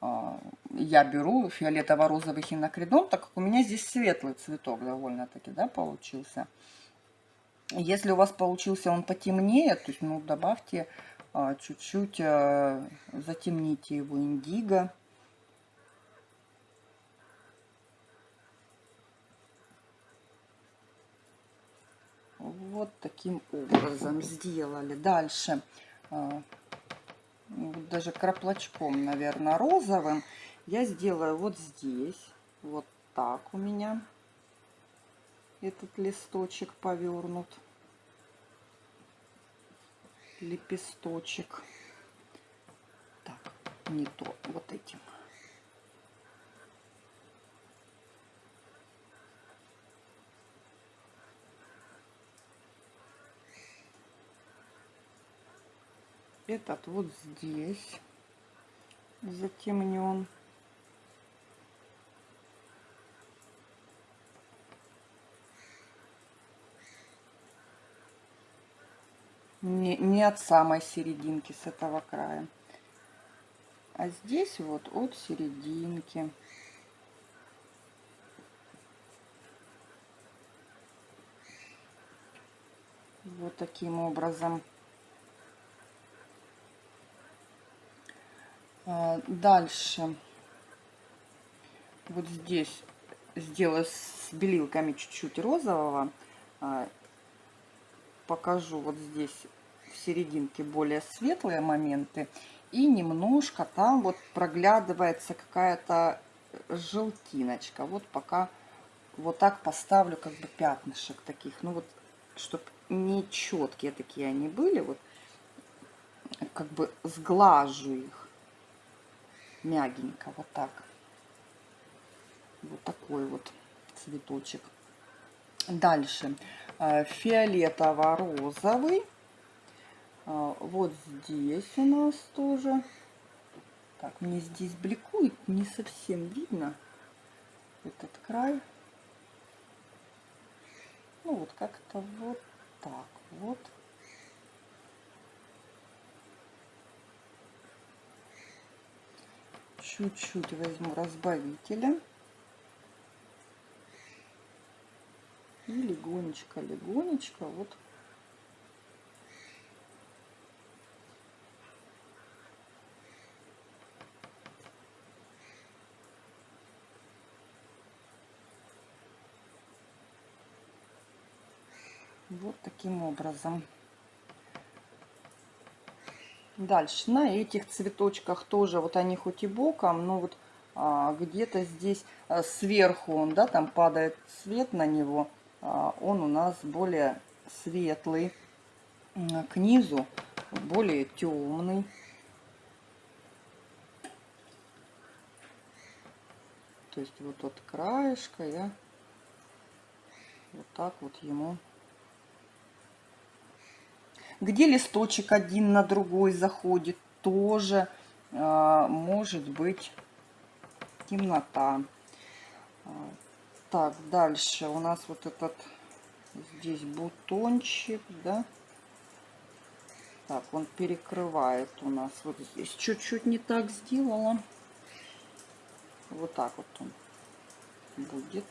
[SPEAKER 1] а, я беру фиолетово-розовый хинокридон, так как у меня здесь светлый цветок довольно-таки, да, получился. Если у вас получился он потемнее, то есть, ну, добавьте а, чуть-чуть, затемните его индиго. Вот таким образом сделали. Дальше а, даже краплочком, наверное, розовым я сделаю вот здесь. Вот так у меня этот листочек повернут. Лепесточек. Так, не то, вот этим. Этот вот здесь затемнен. Не, не от самой серединки с этого края. А здесь вот от серединки. Вот таким образом. Дальше. Вот здесь сделаю с белилками чуть-чуть розового. А, покажу вот здесь в серединке более светлые моменты. И немножко там вот проглядывается какая-то желтиночка. Вот пока вот так поставлю как бы пятнышек таких. Ну вот, чтобы не четкие такие они были. Вот как бы сглажу их мягенько, вот так. Вот такой вот цветочек. Дальше э, фиолетово-розовый. Э, вот здесь у нас тоже. Так, мне здесь бликует, не совсем видно этот край. Ну вот как-то вот так вот. Чуть-чуть возьму разбавителя. И легонечко, легонечко вот. Вот таким образом Дальше на этих цветочках тоже, вот они хоть и боком, но вот а, где-то здесь а, сверху он, да, там падает свет на него, а, он у нас более светлый, а, к низу более темный. То есть вот от краешка я вот так вот ему. Где листочек один на другой заходит, тоже э, может быть темнота. А, так, дальше у нас вот этот здесь бутончик, да. Так, он перекрывает у нас. Вот здесь чуть-чуть не так сделала. Вот так вот он будет.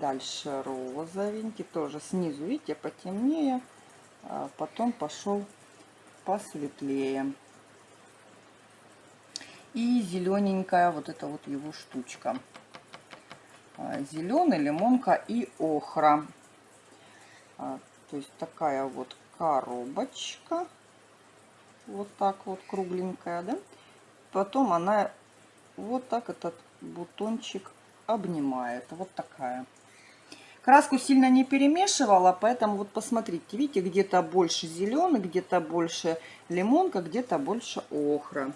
[SPEAKER 1] Дальше розовенький, тоже снизу, видите, потемнее. А потом пошел посветлее. И зелененькая вот эта вот его штучка. А, Зеленый, лимонка и охра. А, то есть такая вот коробочка. Вот так вот кругленькая, да. Потом она вот так этот бутончик обнимает. Вот такая. Краску сильно не перемешивала, поэтому вот посмотрите, видите, где-то больше зеленый, где-то больше лимонка, где-то больше охра.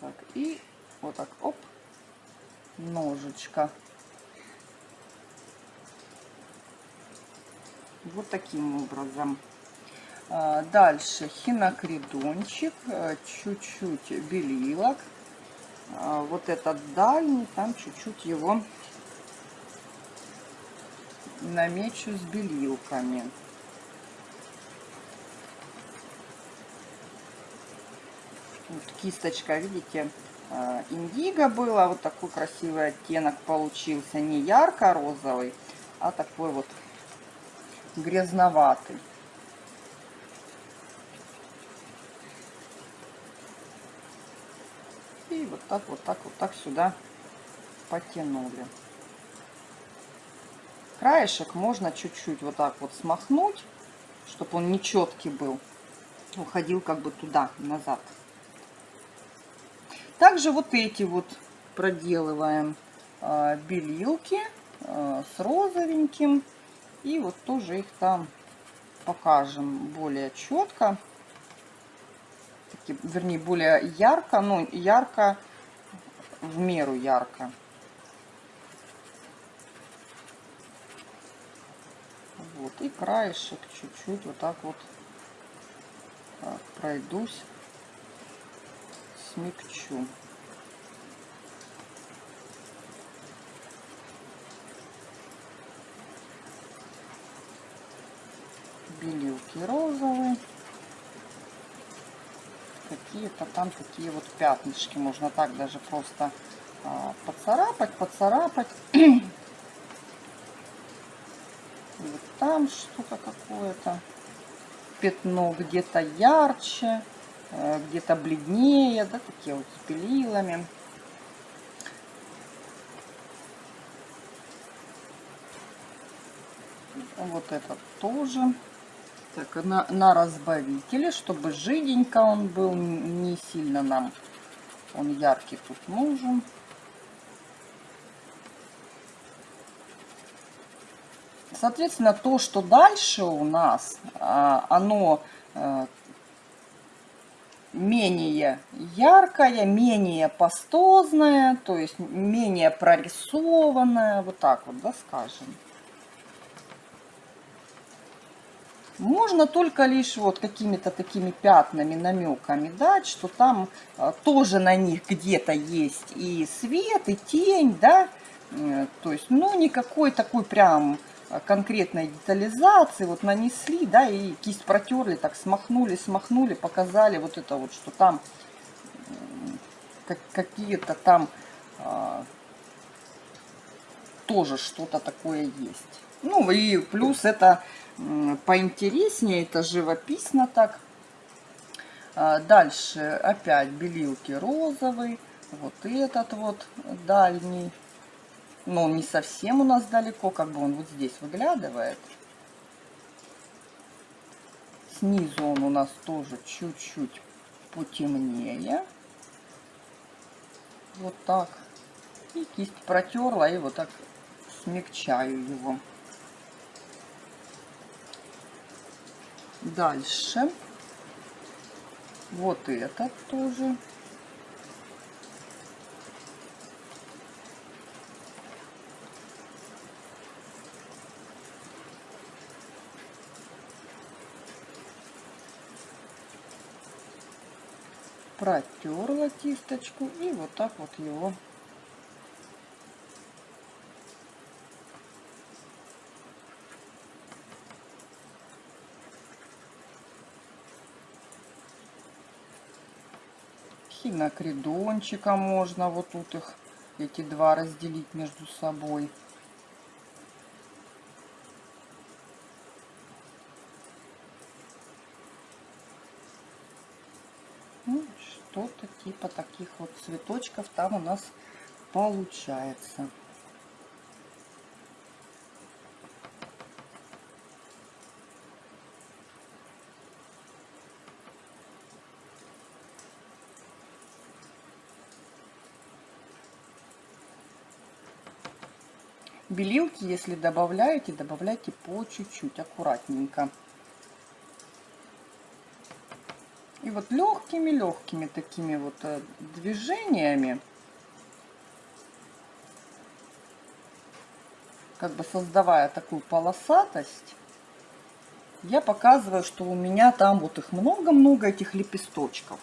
[SPEAKER 1] Так, и вот так, оп, ножичка. Вот таким образом. А, дальше хинокридончик, э, чуть-чуть белилок. А, вот этот дальний, там чуть-чуть его намечу с белилками. Вот кисточка, видите, а, индиго было. Вот такой красивый оттенок получился. Не ярко-розовый, а такой вот грязноватый. И вот так, вот так, вот так сюда потянули. Краешек можно чуть-чуть вот так вот смахнуть, чтобы он нечеткий был. Уходил как бы туда, назад. Также вот эти вот проделываем э, белилки э, с розовеньким. И вот тоже их там покажем более четко таки, вернее, более ярко, ну, ярко, в меру ярко. Вот, и краешек чуть-чуть вот так вот так, пройдусь, смягчу. Белилки розовые какие-то там такие вот пятнышки. Можно так даже просто а, поцарапать, поцарапать. И вот там что-то какое-то пятно где-то ярче, э, где-то бледнее, да, такие вот с белилами. Вот этот тоже. Так, на, на разбавителе, чтобы жиденько он был, не сильно нам он яркий тут нужен. Соответственно, то, что дальше у нас, а, оно э, менее яркое, менее пастозное, то есть менее прорисованное, вот так вот, да, скажем. Можно только лишь вот какими-то такими пятнами, намеками дать, что там а, тоже на них где-то есть и свет, и тень, да, э, то есть, ну, никакой такой прям а, конкретной детализации, вот нанесли, да, и кисть протерли, так смахнули, смахнули, показали вот это вот, что там какие-то там тоже что-то такое есть. Ну и плюс это поинтереснее, это живописно так. А, дальше опять белилки розовый, вот этот вот дальний. Но он не совсем у нас далеко, как бы он вот здесь выглядывает. Снизу он у нас тоже чуть-чуть потемнее. Вот так. И кисть протерла, и вот так смягчаю его. Дальше Вот этот тоже. протерла кисточку и вот так вот его хинокридончика можно вот тут их эти два разделить между собой что-то типа таких вот цветочков там у нас получается. Белилки, если добавляете, добавляйте по чуть-чуть, аккуратненько. И вот легкими-легкими такими вот э, движениями, как бы создавая такую полосатость, я показываю, что у меня там вот их много-много, этих лепесточков.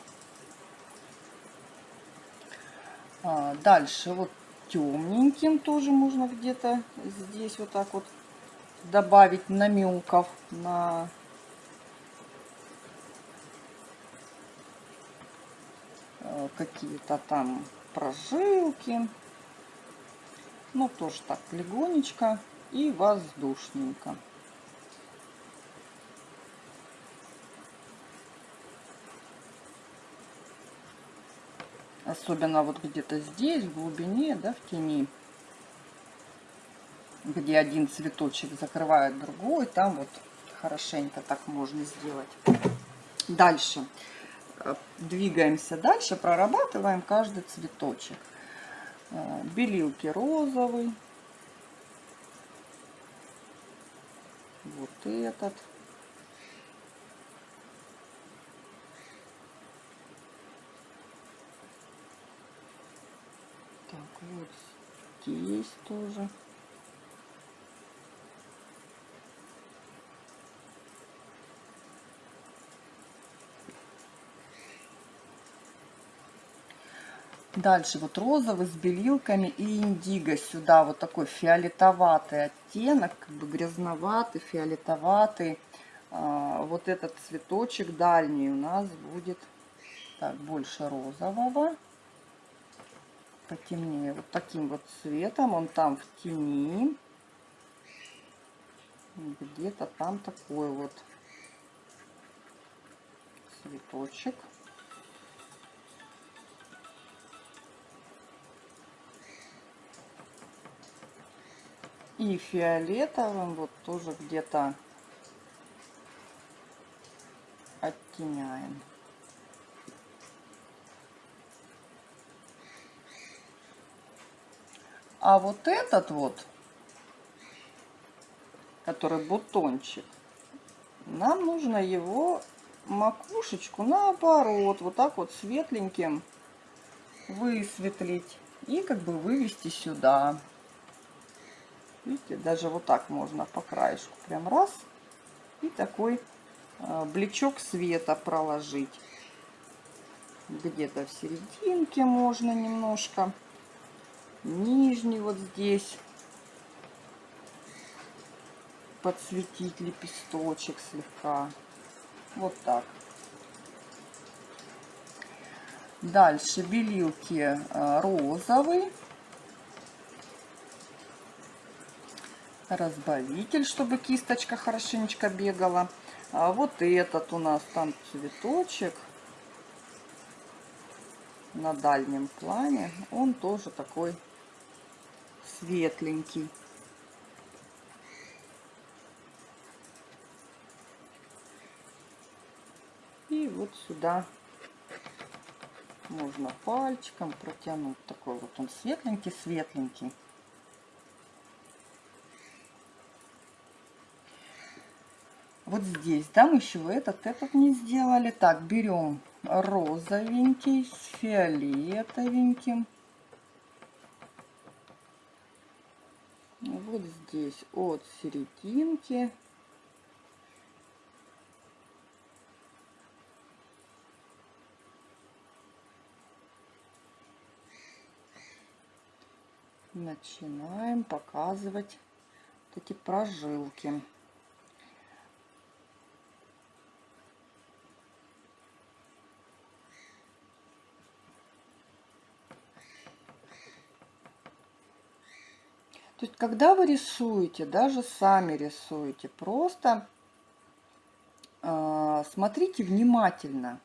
[SPEAKER 1] А, дальше вот темненьким тоже можно где-то здесь вот так вот добавить намеков на Э, какие-то там прожилки. Ну, тоже так легонечко и воздушненько. Особенно вот где-то здесь, в глубине, да, в тени, где один цветочек закрывает другой, там вот хорошенько так можно сделать. Дальше. Э, двигаемся дальше, прорабатываем каждый цветочек. Э, белилки розовый. Вот этот. Так, вот здесь тоже. Дальше вот розовый с белилками и индиго сюда. Вот такой фиолетоватый оттенок, как бы грязноватый, фиолетоватый. А, вот этот цветочек дальний у нас будет так, больше розового. Потемнее. Вот таким вот цветом. Он там в тени. Где-то там такой вот цветочек. и фиолетовым вот тоже где-то оттеняем. А вот этот вот, который бутончик, нам нужно его макушечку наоборот, вот так вот светленьким высветлить и как бы вывести сюда. Видите, даже вот так можно по краешку. Прям раз. И такой э, блечок света проложить. Где-то в серединке можно немножко. Нижний вот здесь. Подсветить лепесточек слегка. Вот так. Дальше белилки э, розовый. разбавитель, чтобы кисточка хорошенечко бегала. А вот этот у нас там цветочек на дальнем плане. Он тоже такой светленький. И вот сюда можно пальчиком протянуть. Такой вот он светленький-светленький. вот здесь, да, мы еще этот, этот не сделали. Так, берем розовенький с фиолетовеньким. Вот здесь от серединки начинаем показывать вот эти прожилки. То есть, когда вы рисуете, даже сами рисуете, просто э, смотрите внимательно,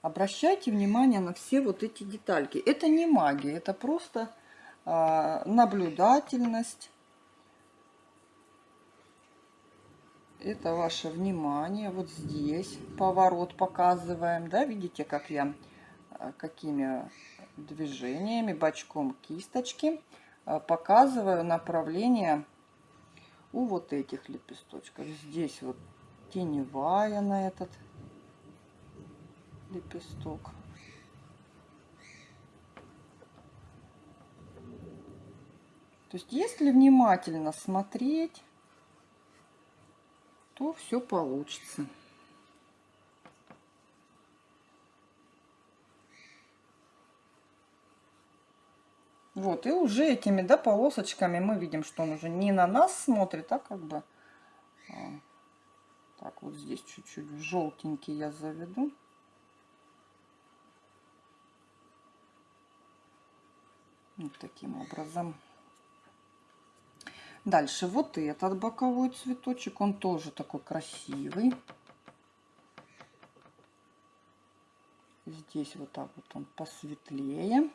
[SPEAKER 1] обращайте внимание на все вот эти детальки. Это не магия, это просто э, наблюдательность. Это ваше внимание. Вот здесь поворот показываем, да, видите, как я, какими движениями, бочком кисточки а, показываю направление у вот этих лепесточков. Здесь вот теневая на этот лепесток. То есть, если внимательно смотреть, то все получится. Вот, и уже этими, да, полосочками мы видим, что он уже не на нас смотрит, а как бы... А, так, вот здесь чуть-чуть желтенький я заведу. Вот таким образом. Дальше вот этот боковой цветочек, он тоже такой красивый. Здесь вот так вот он посветлее.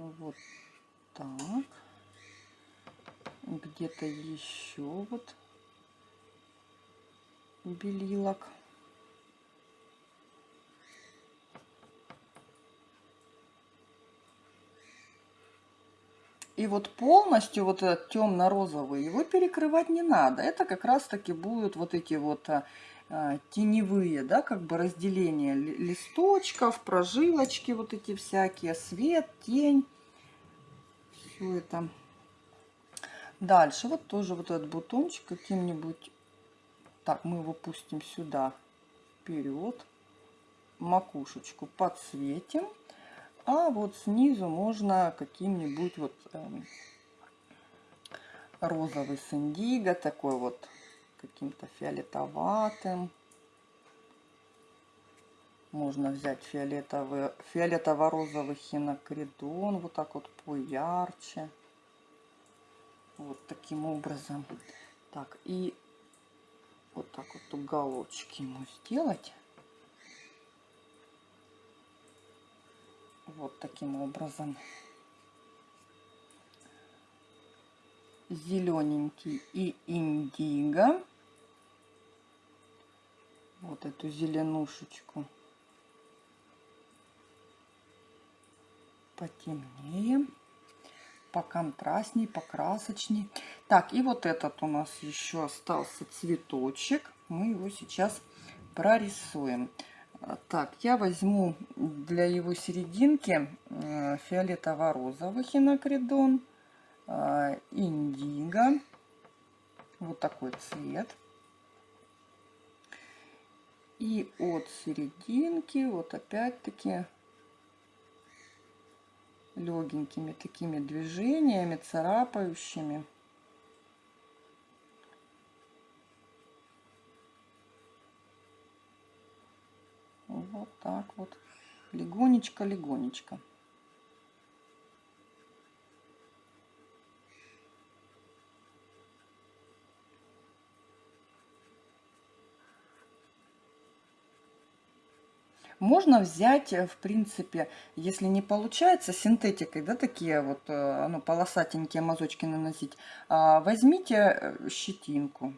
[SPEAKER 1] Вот так. Где-то еще вот белилок. И вот полностью вот этот темно-розовый, его перекрывать не надо. Это как раз-таки будут вот эти вот а, теневые, да, как бы разделения листочков, прожилочки вот эти всякие, свет, тень. Все это. Дальше вот тоже вот этот бутончик каким-нибудь, так, мы его пустим сюда, вперед, макушечку подсветим. А вот снизу можно каким-нибудь вот эм, розовый с индиго, такой вот каким-то фиолетоватым. Можно взять фиолетовый, фиолетово-розовый хинокридон, вот так вот поярче. Вот таким образом. Так, и вот так вот уголочки ему сделать. Вот таким образом. Зелененький и индиго вот эту зеленушечку потемнее, поконтрастней, покрасочней. Так, и вот этот у нас еще остался цветочек. Мы его сейчас прорисуем. Так, я возьму для его серединки э, фиолетово-розовый хинокридон, э, индиго, вот такой цвет. И от серединки, вот опять-таки, легенькими такими движениями, царапающими. Вот так вот, легонечко-легонечко. Можно взять, э, в принципе, если не получается, синтетикой, да, такие вот, э, ну, полосатенькие мазочки наносить, а, возьмите э, щетинку.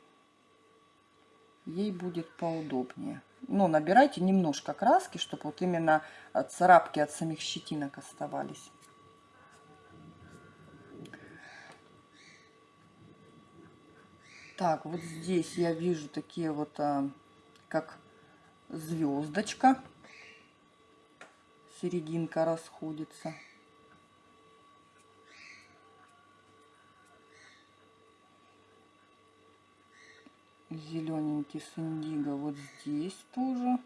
[SPEAKER 1] Ей будет поудобнее. Но набирайте немножко краски, чтобы вот именно царапки от самих щетинок оставались. Так, вот здесь я вижу такие вот, а, как звездочка. Серединка расходится. Зелененький с индиго вот здесь тоже.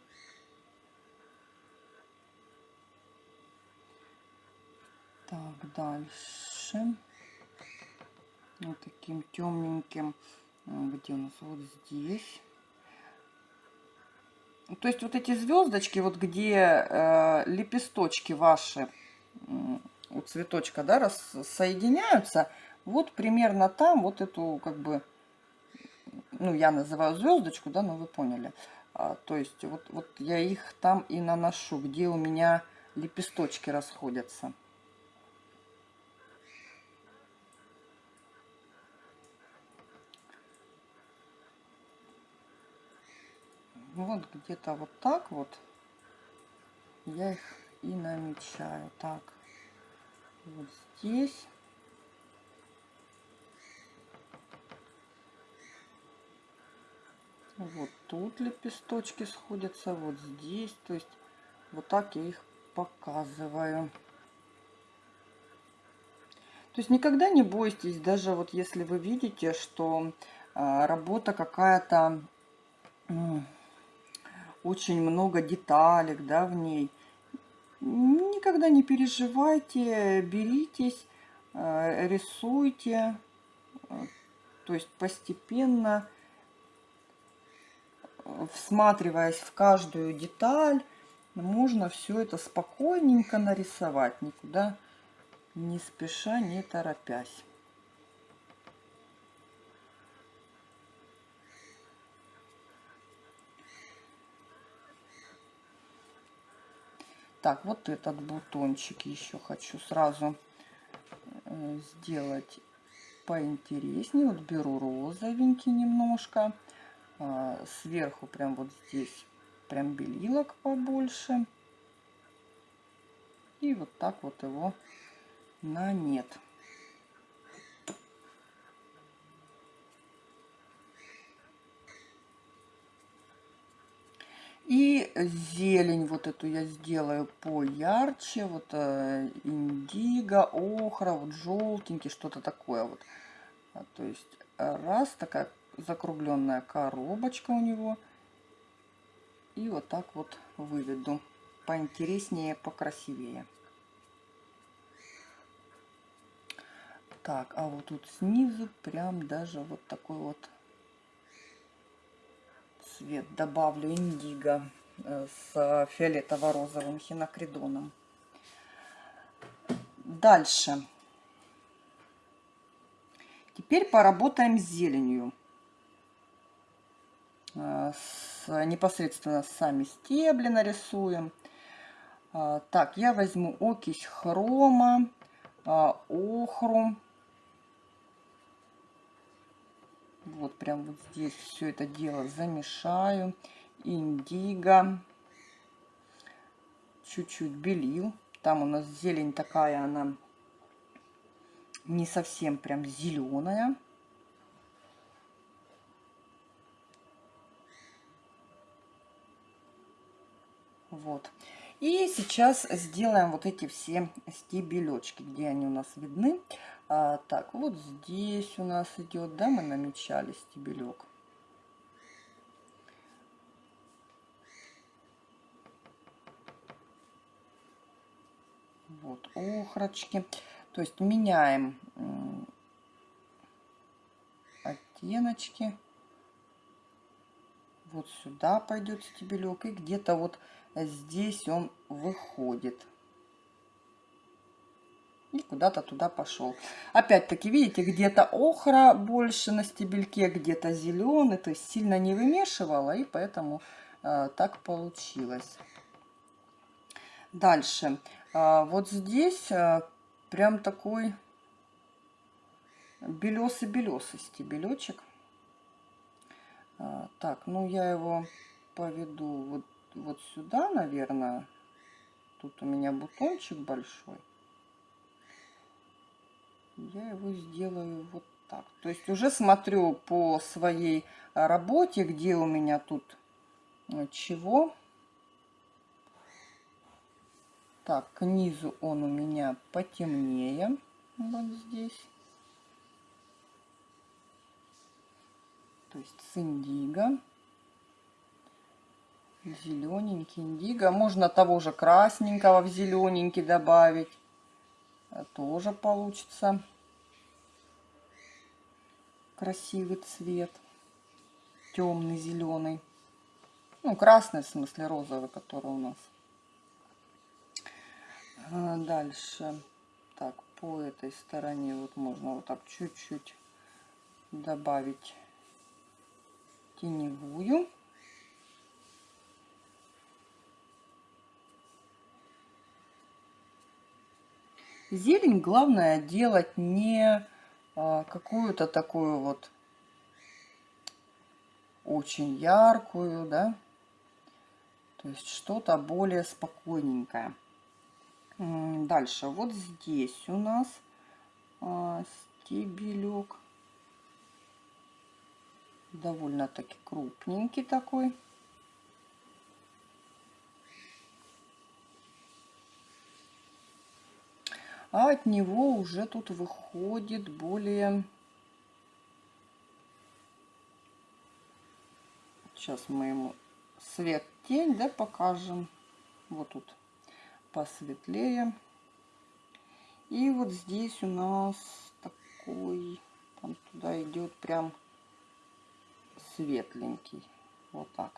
[SPEAKER 1] Так, дальше. Вот таким темненьким. Где у нас? Вот здесь. То есть вот эти звездочки, вот где э, лепесточки ваши у цветочка, да, рассоединяются, вот примерно там вот эту как бы, ну я называю звездочку, да, но вы поняли. А, то есть вот, вот я их там и наношу, где у меня лепесточки расходятся. Вот где-то вот так вот я их и намечаю. Так, вот здесь. Вот тут лепесточки сходятся, вот здесь. То есть вот так я их показываю. То есть никогда не бойтесь, даже вот если вы видите, что а, работа какая-то очень много деталек, да, в ней. Никогда не переживайте, беритесь, э, рисуйте, то есть постепенно, всматриваясь в каждую деталь, можно все это спокойненько нарисовать, никуда не спеша, не торопясь. Так, вот этот бутончик еще хочу сразу э, сделать поинтереснее. Вот беру розовенький немножко. А, сверху прям вот здесь прям белилок побольше. И вот так вот его на нет. И зелень вот эту я сделаю поярче. Вот э, индиго, охра, вот желтенький, что-то такое вот. А, то есть раз, такая закругленная коробочка у него. И вот так вот выведу. Поинтереснее, покрасивее. Так, а вот тут снизу прям даже вот такой вот цвет добавлю индиго с фиолетово-розовым хинокридоном. Дальше. Теперь поработаем с зеленью. Э, с, непосредственно сами стебли нарисуем. Э, так, я возьму окись хрома, охру Вот прям вот здесь все это дело замешаю. Индиго. Чуть-чуть белил. Там у нас зелень такая, она не совсем прям зеленая. Вот. И сейчас сделаем вот эти все стебелечки, где они у нас видны. А, так, вот здесь у нас идет, да, мы намечали стебелек. Вот охрочки. То есть меняем оттеночки. Вот сюда пойдет стебелек. И где-то вот здесь он выходит и куда-то туда пошел. Опять-таки, видите, где-то охра больше на стебельке, где-то зеленый, то есть сильно не вымешивала, и поэтому э, так получилось. Дальше. Э, вот здесь э, прям такой белесый-белесый стебелечек. Э, так, ну я его поведу вот, вот сюда, наверное. Тут у меня бутончик большой я его сделаю вот Так, то есть уже смотрю по своей работе, где у меня тут э, чего. Так, к низу он у меня потемнее. Вот здесь. То есть с индиго. Зелененький индиго. Можно того же красненького в зелененький добавить. Э, тоже получится красивый цвет. Темный, зеленый. Ну, красный, в смысле розовый, который у нас. А, дальше. Так, по этой стороне вот можно вот так чуть-чуть добавить теневую. Зелень главное делать не а, какую-то такую вот очень яркую, да, то есть что-то более спокойненькое. Дальше, вот здесь у нас а, стебелек, довольно-таки крупненький такой. а от него уже тут выходит более... Сейчас мы ему свет-тень, да, покажем. Вот тут посветлее. И вот здесь у нас такой, там туда идет прям светленький. Вот так.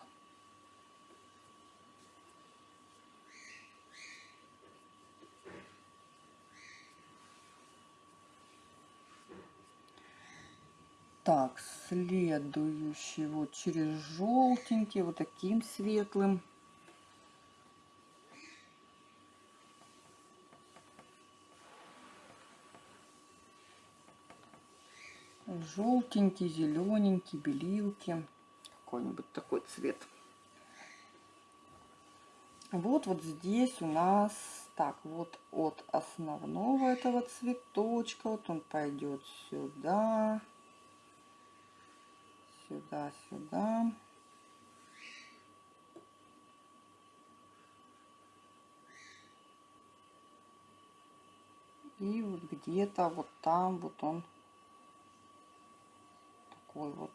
[SPEAKER 1] Так, следующий вот через желтенький, вот таким светлым. Желтенький, зелененький, белилки. Какой-нибудь такой цвет. Вот, вот здесь у нас, так, вот от основного этого цветочка, вот он пойдет сюда сюда, сюда. И вот где-то вот там вот он такой вот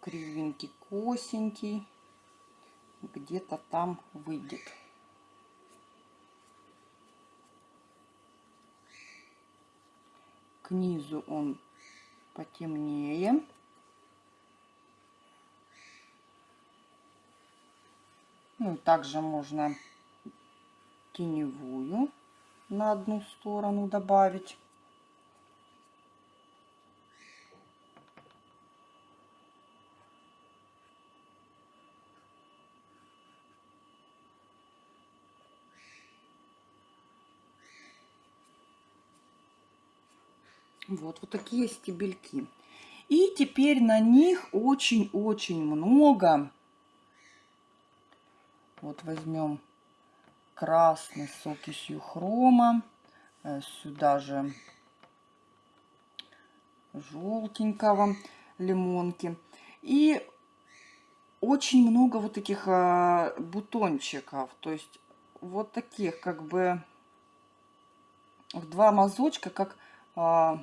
[SPEAKER 1] кривенький, косенький. Где-то там выйдет. К низу он потемнее. Ну, также можно теневую на одну сторону добавить. Вот, вот такие стебельки. И теперь на них очень-очень много вот возьмем красный с окисью хрома. Э, сюда же желтенького лимонки. И очень много вот таких а, бутончиков. То есть вот таких как бы в два мазочка, как, а,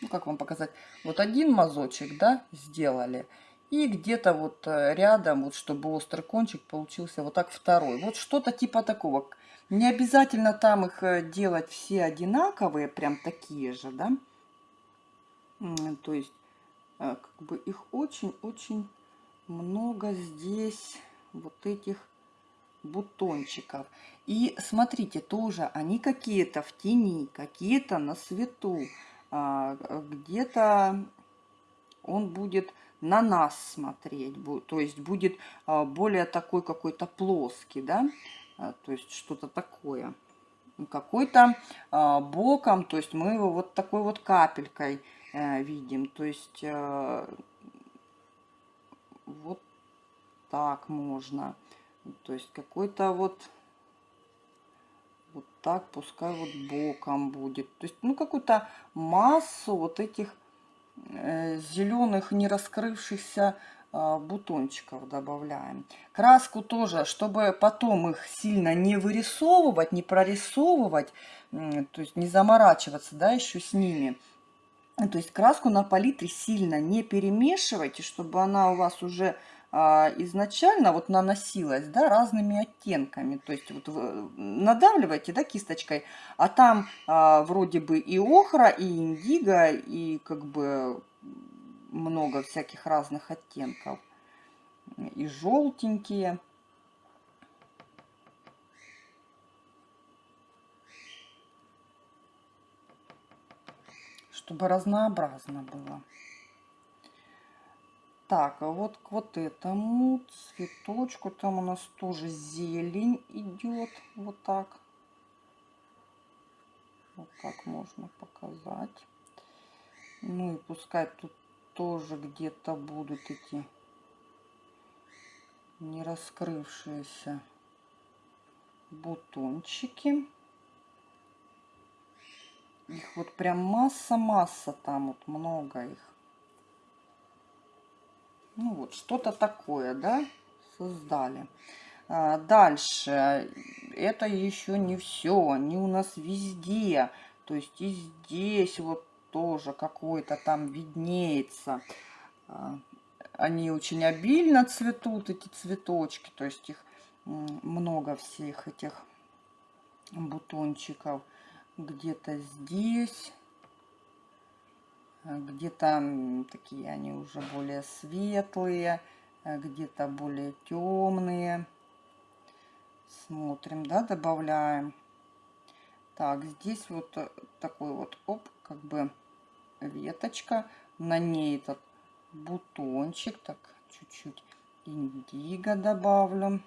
[SPEAKER 1] ну как вам показать, вот один мазочек, да, сделали. И где-то вот э, рядом, вот чтобы острый кончик получился вот так второй. Вот что-то типа такого. Не обязательно там их э, делать все одинаковые, прям такие же, да. То есть, э, как бы их очень-очень много здесь вот этих бутончиков. И смотрите, тоже они какие-то в тени, какие-то на свету. А, где-то он будет на нас смотреть, то есть будет а, более такой какой-то плоский, да, а, то есть что-то такое. Какой-то боком, то есть мы его вот такой вот капелькой э, видим, то есть э, вот так можно, то есть какой-то вот вот так, пускай вот боком будет. То есть, ну, какую-то массу вот этих э, зеленых не раскрывшихся а, бутончиков добавляем. Краску тоже, чтобы потом их сильно не вырисовывать, не прорисовывать, то есть не заморачиваться, да, еще с ними. То есть краску на палитре сильно не перемешивайте, чтобы она у вас уже изначально вот наносилась, да, разными оттенками. То есть вот надавливаете, да, кисточкой, а там а, вроде бы и охра, и индиго, и как бы много всяких разных оттенков. И желтенькие. Чтобы разнообразно было. Так, а вот к вот этому цветочку, там у нас тоже зелень идет, вот так. Вот так можно показать. Ну и пускай тут тоже где-то будут эти не раскрывшиеся бутончики. Их вот прям масса-масса там, вот много их. Ну вот, что-то такое, да, создали. А, дальше, это еще не все, они у нас везде. То есть и здесь вот тоже какой-то там виднеется. А, они очень обильно цветут, эти цветочки, то есть их много всех этих бутончиков. Где-то здесь, где-то такие они уже более светлые, где-то более темные. Смотрим, да, добавляем. Так, здесь вот такой вот, оп, как бы веточка, на ней этот бутончик, так, чуть-чуть индиго добавлю.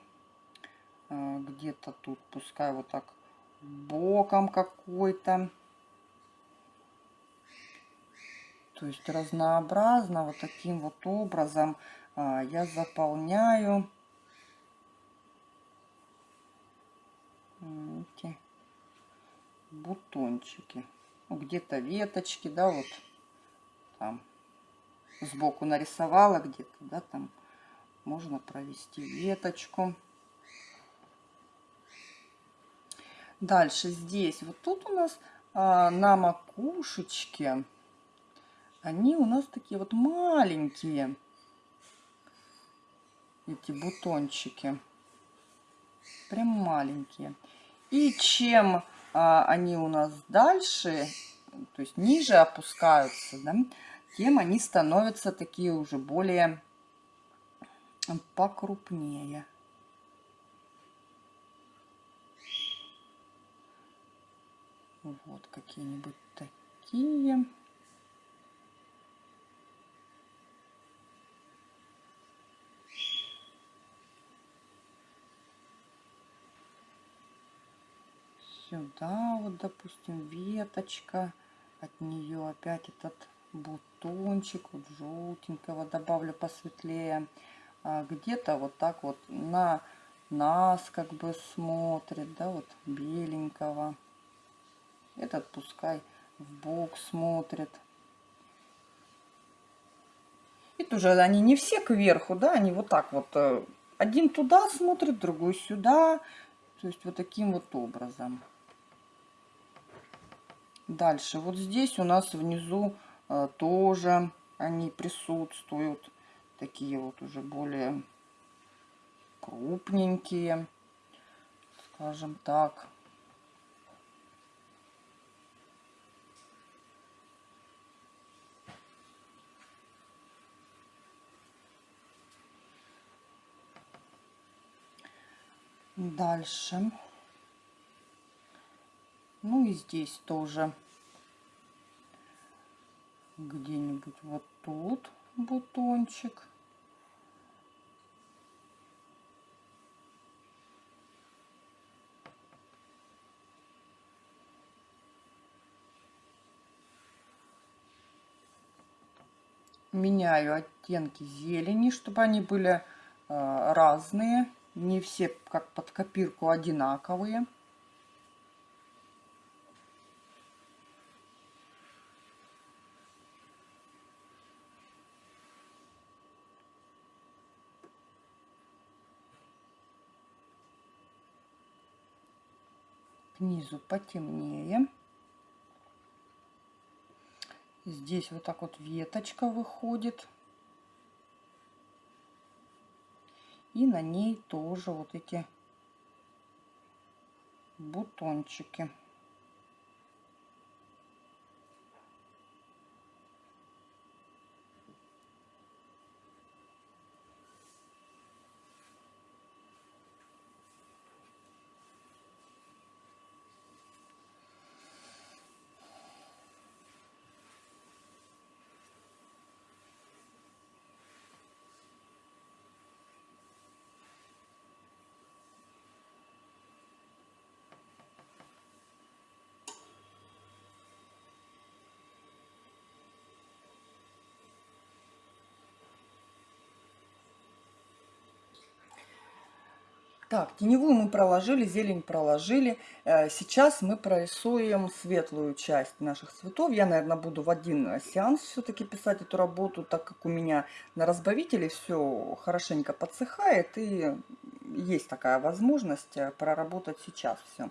[SPEAKER 1] Где-то тут пускай вот так боком какой-то. То есть разнообразно вот таким вот образом а, я заполняю эти бутончики ну, где-то веточки, да, вот там сбоку нарисовала где-то, да, там можно провести веточку. Дальше здесь, вот тут у нас а, на макушечке, они у нас такие вот маленькие, эти бутончики, прям маленькие. И чем а, они у нас дальше, то есть ниже опускаются, да, тем они становятся такие уже более покрупнее. Вот какие-нибудь такие. Сюда вот, допустим, веточка, от нее опять этот бутончик, вот желтенького добавлю посветлее. А где-то вот так вот на нас как бы смотрит, да, вот беленького. Этот пускай в бок смотрит. И тоже они не все кверху, да, они вот так вот. Э, один туда смотрит, другой сюда. То есть вот таким вот образом. Дальше, вот здесь у нас внизу э, тоже они присутствуют. Такие вот уже более крупненькие, скажем так. Дальше. Ну и здесь тоже где-нибудь вот тут бутончик. Меняю оттенки зелени, чтобы они были э, разные, не все как под копирку одинаковые. К низу потемнее. Здесь вот так вот веточка выходит. И на ней тоже вот эти бутончики. Так, теневую мы проложили, зелень проложили. Э, сейчас мы прорисуем светлую часть наших цветов. Я, наверное, буду в один сеанс все-таки писать эту работу, так как у меня на разбавителе все хорошенько подсыхает. И есть такая возможность э, проработать сейчас все.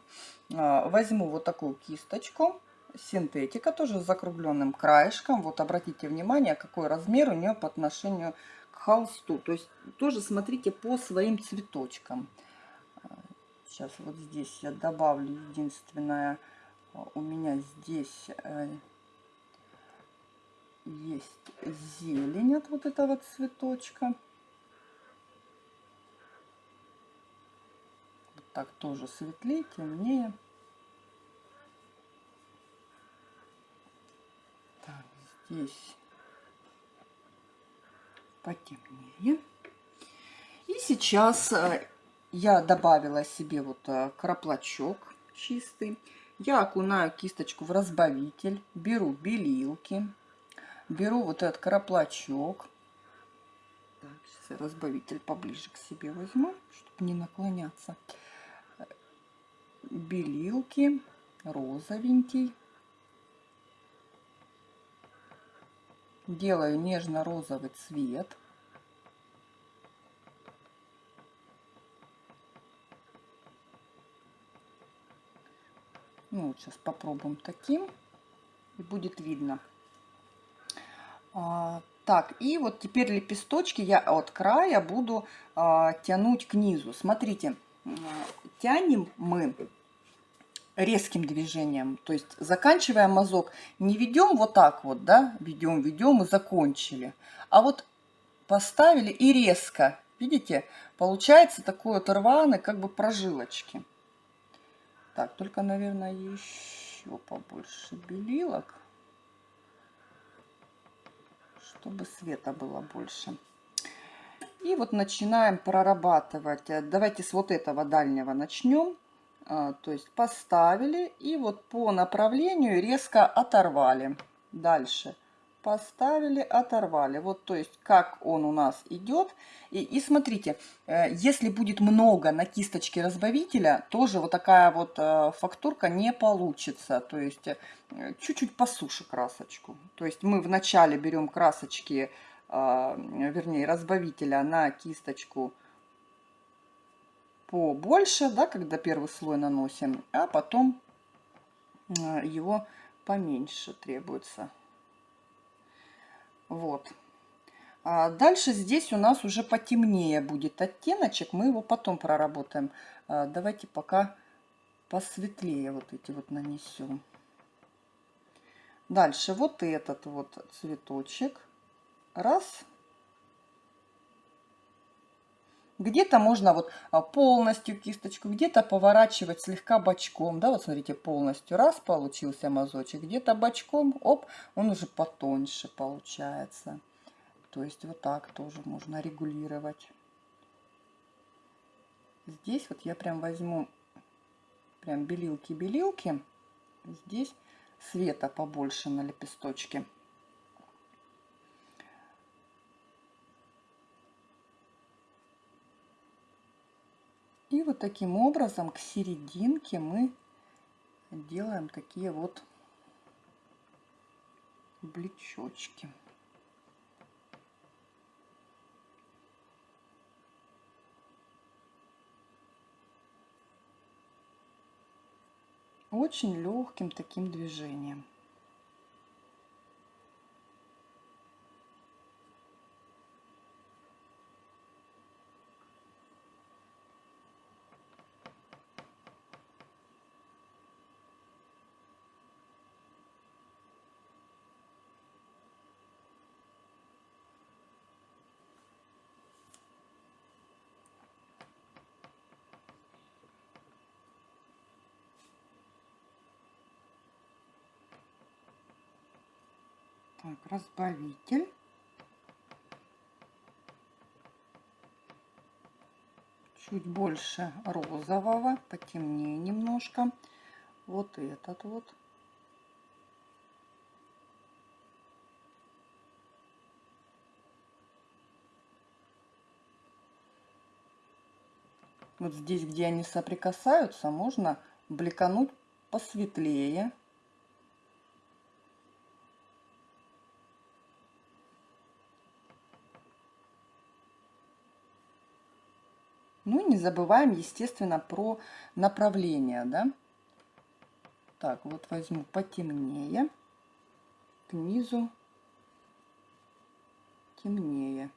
[SPEAKER 1] Э, возьму вот такую кисточку. Синтетика, тоже с закругленным краешком. Вот обратите внимание, какой размер у нее по отношению к холсту. То есть тоже смотрите по своим цветочкам. Сейчас вот здесь я добавлю единственное, у меня здесь э, есть зелень от вот этого цветочка. Вот так тоже светлее, темнее. Так, здесь потемнее. И сейчас э, я добавила себе вот э, краплачок чистый. Я окунаю кисточку в разбавитель, беру белилки, беру вот этот краплачок. Так, сейчас разбавитель поближе к себе возьму, чтобы не наклоняться. Белилки, розовенький. Делаю нежно-розовый цвет. Ну, вот сейчас попробуем таким, и будет видно. А, так, и вот теперь лепесточки я от края буду а, тянуть к низу. Смотрите, тянем мы резким движением, то есть заканчивая мазок, не ведем вот так вот, да, ведем, ведем и закончили, а вот поставили и резко, видите, получается такой вот рваный как бы прожилочки. Так, только, наверное, еще побольше белилок, чтобы света было больше. И вот начинаем прорабатывать. Давайте с вот этого дальнего начнем. А, то есть поставили и вот по направлению резко оторвали. Дальше поставили, оторвали. Вот, то есть, как он у нас идет. И, и смотрите, э, если будет много на кисточке разбавителя, тоже вот такая вот э, фактурка не получится. То есть, э, чуть-чуть по суше красочку. То есть, мы вначале берем красочки, вернее, разбавителя на кисточку побольше, да, когда первый слой наносим, а потом его поменьше требуется. Вот. А дальше здесь у нас уже потемнее будет оттеночек. Мы его потом проработаем. А давайте пока посветлее вот эти вот нанесем. Дальше вот этот вот цветочек. Раз. Где-то можно вот а, полностью кисточку, где-то поворачивать слегка бочком. Да, вот смотрите, полностью раз получился мазочек, где-то бочком, оп, он уже потоньше получается. То есть вот так тоже можно регулировать. Здесь вот я прям возьму прям белилки-белилки. Здесь света побольше на лепесточке. Таким образом к серединке мы делаем такие вот блечочки. очень легким таким движением. Так, разбавитель. Чуть больше розового, потемнее немножко. Вот этот вот. Вот здесь, где они соприкасаются, можно бликануть посветлее. Ну и не забываем, естественно, про направление, да. Так, вот возьму потемнее, к низу темнее.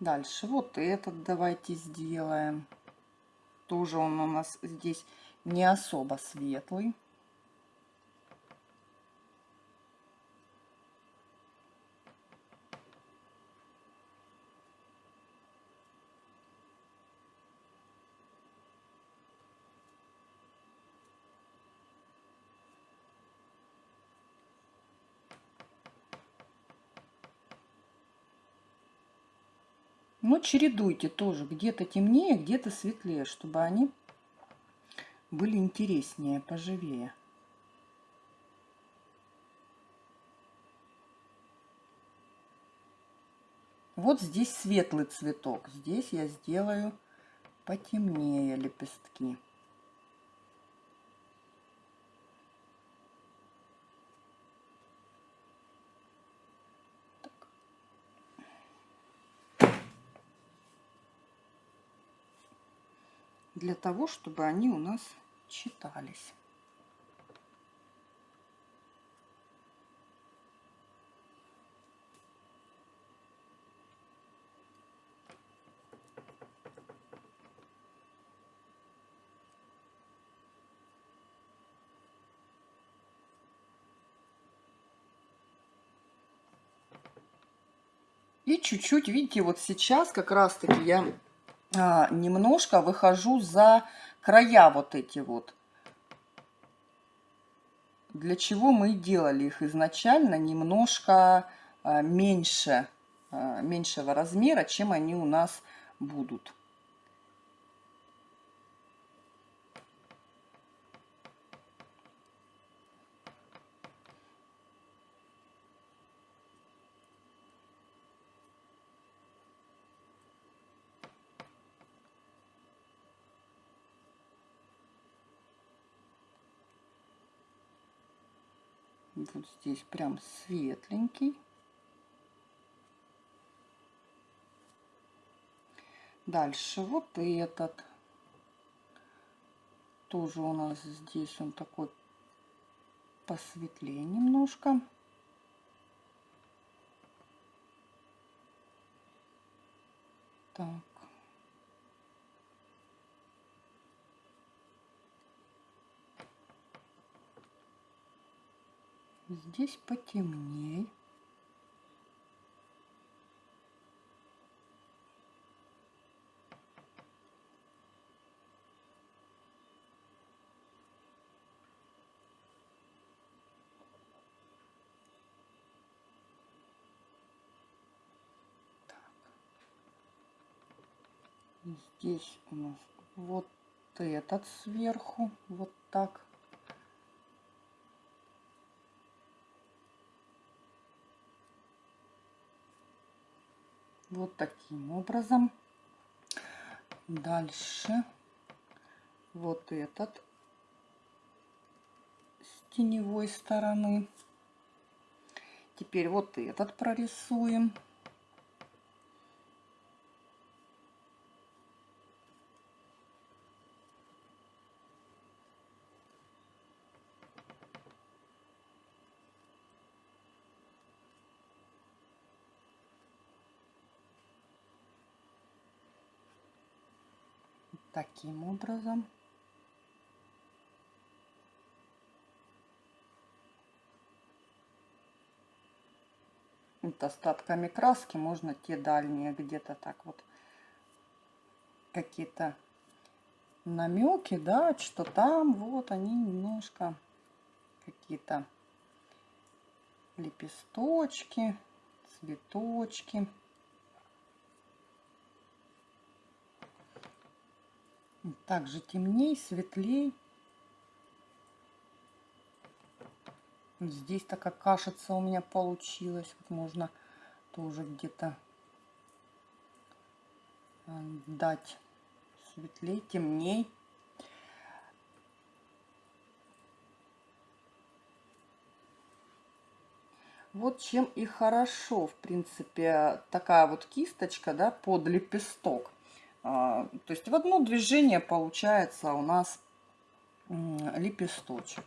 [SPEAKER 1] Дальше вот этот давайте сделаем. Тоже он у нас здесь не особо светлый. Но чередуйте тоже, где-то темнее, где-то светлее, чтобы они были интереснее, поживее. Вот здесь светлый цветок, здесь я сделаю потемнее лепестки. Для того, чтобы они у нас читались. И чуть-чуть, видите, вот сейчас как раз-таки я немножко выхожу за края вот эти вот. Для чего мы делали их изначально немножко а, меньше, а, меньшего размера, чем они у нас будут. вот здесь прям светленький. Дальше вот этот. Тоже у нас здесь он такой посветлее немножко. Так. Здесь потемней. Здесь у нас вот этот сверху, вот так. Вот таким образом. Дальше вот этот с теневой стороны. Теперь вот этот прорисуем. Таким образом. Вот остатками краски можно те дальние где-то так вот какие-то намеки, да, что там вот они немножко какие-то лепесточки, цветочки. Также темней, светлей. Здесь такая кашица у меня получилась. Вот можно тоже где-то э, дать светлей, темней. Вот чем и хорошо, в принципе, такая вот кисточка, да, под лепесток. А, то есть в одно движение получается у нас лепесточек.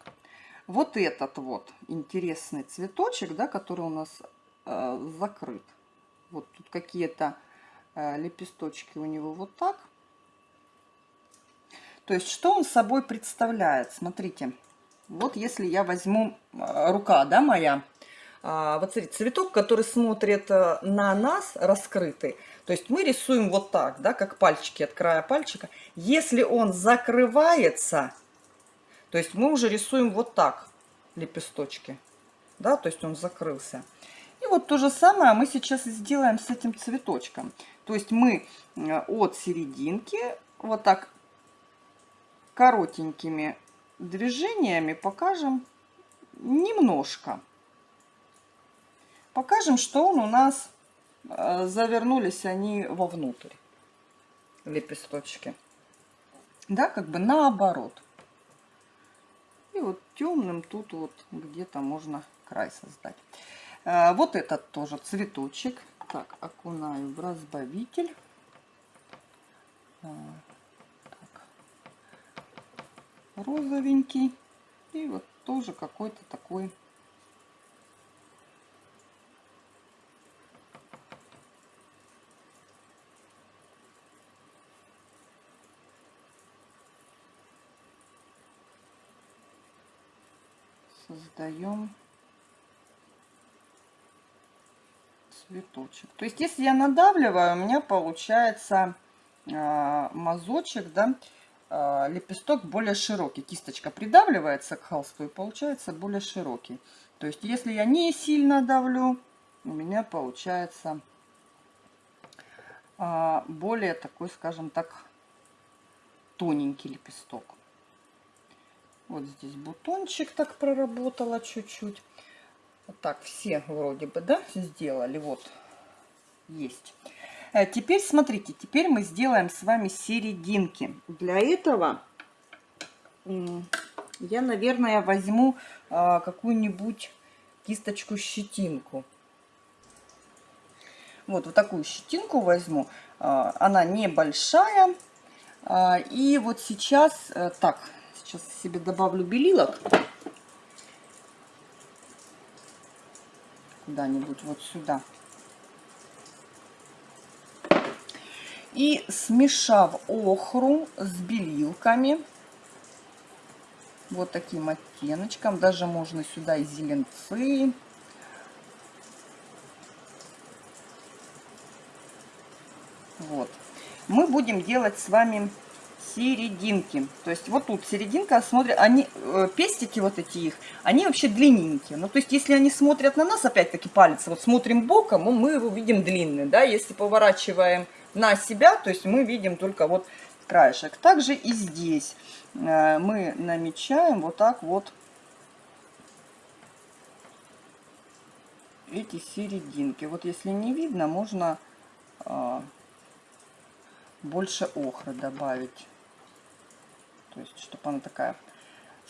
[SPEAKER 1] Вот этот вот интересный цветочек, да, который у нас э, закрыт. Вот тут какие-то э, лепесточки у него вот так. То есть что он собой представляет? Смотрите, вот если я возьму э, рука, да, моя, а, вот смотрите, цветок, который смотрит э, на нас, раскрытый, то есть мы рисуем вот так, да, как пальчики от края пальчика. Если он закрывается, то есть мы уже рисуем вот так лепесточки, да, то есть он закрылся. И вот то же самое мы сейчас сделаем с этим цветочком. То есть мы э, от серединки вот так коротенькими движениями покажем немножко покажем, что он у нас завернулись они вовнутрь, лепесточки. Да, как бы наоборот. И вот темным тут вот где-то можно край создать. Э, вот этот тоже цветочек. Так, окунаю в разбавитель. Э, так. Розовенький. И вот тоже какой-то такой создаем цветочек. То есть, если я надавливаю, у меня получается э, мазочек, да, э, лепесток более широкий. Кисточка придавливается к холсту и получается более широкий. То есть, если я не сильно давлю, у меня получается э, более такой, скажем так, тоненький лепесток. Вот здесь бутончик так проработала чуть-чуть. Вот так все вроде бы, да, сделали. Вот, есть. Э, теперь смотрите, теперь мы сделаем с вами серединки. Для этого я, наверное, возьму а, какую-нибудь кисточку-щетинку. Вот, вот такую щетинку возьму. А, она небольшая. А, и вот сейчас, э, так, Сейчас себе добавлю белилок. Куда-нибудь вот сюда. И смешав охру с белилками, вот таким оттеночком, даже можно сюда и зеленцы, вот, мы будем делать с вами серединки. То есть вот тут серединка, смотрят, они, э, пестики вот эти их, они вообще длинненькие. Ну, то есть если они смотрят на нас, опять-таки палец, вот смотрим боком, мы его видим длинный, да, если поворачиваем на себя, то есть мы видим только вот краешек. Также и здесь э, мы намечаем вот так вот эти серединки. Вот если не видно, можно э, больше охры добавить. То есть, чтобы она такая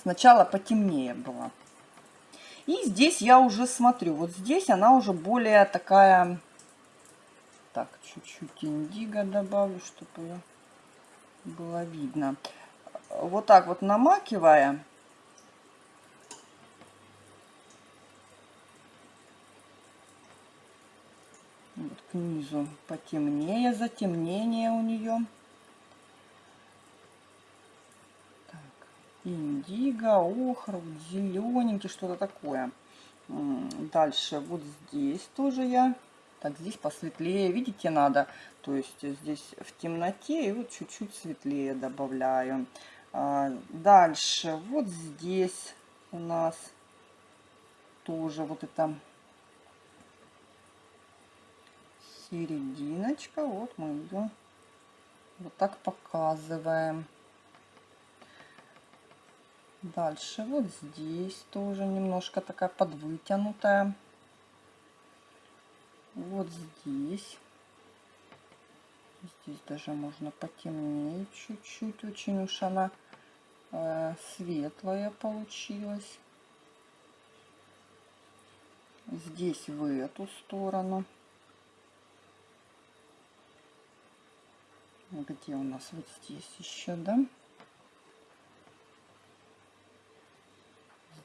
[SPEAKER 1] сначала потемнее была. И здесь я уже смотрю, вот здесь она уже более такая... Так, чуть-чуть индиго добавлю, чтобы было видно. Вот так вот намакивая, вот к низу потемнее, затемнение у нее. Индиго, охр, зелененький, что-то такое. Дальше вот здесь тоже я, так здесь посветлее, видите, надо, то есть здесь в темноте и вот чуть-чуть светлее добавляю. А, дальше вот здесь у нас тоже вот это серединочка, вот мы ее вот так показываем. Дальше вот здесь тоже немножко такая подвытянутая. Вот здесь. Здесь даже можно потемнее чуть-чуть. Очень уж она э, светлая получилась. Здесь в эту сторону. Где у нас вот здесь еще, да?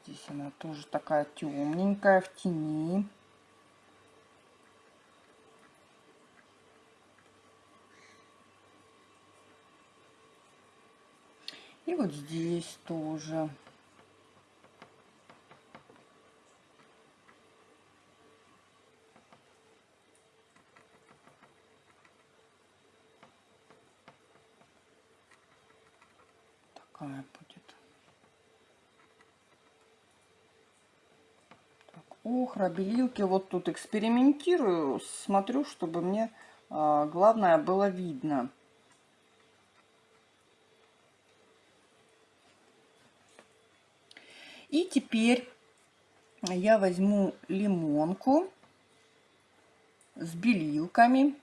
[SPEAKER 1] Здесь она тоже такая темненькая, в тени. И вот здесь тоже. Такая охра. Вот тут экспериментирую, смотрю, чтобы мне а, главное было видно. И теперь я возьму лимонку с белилками.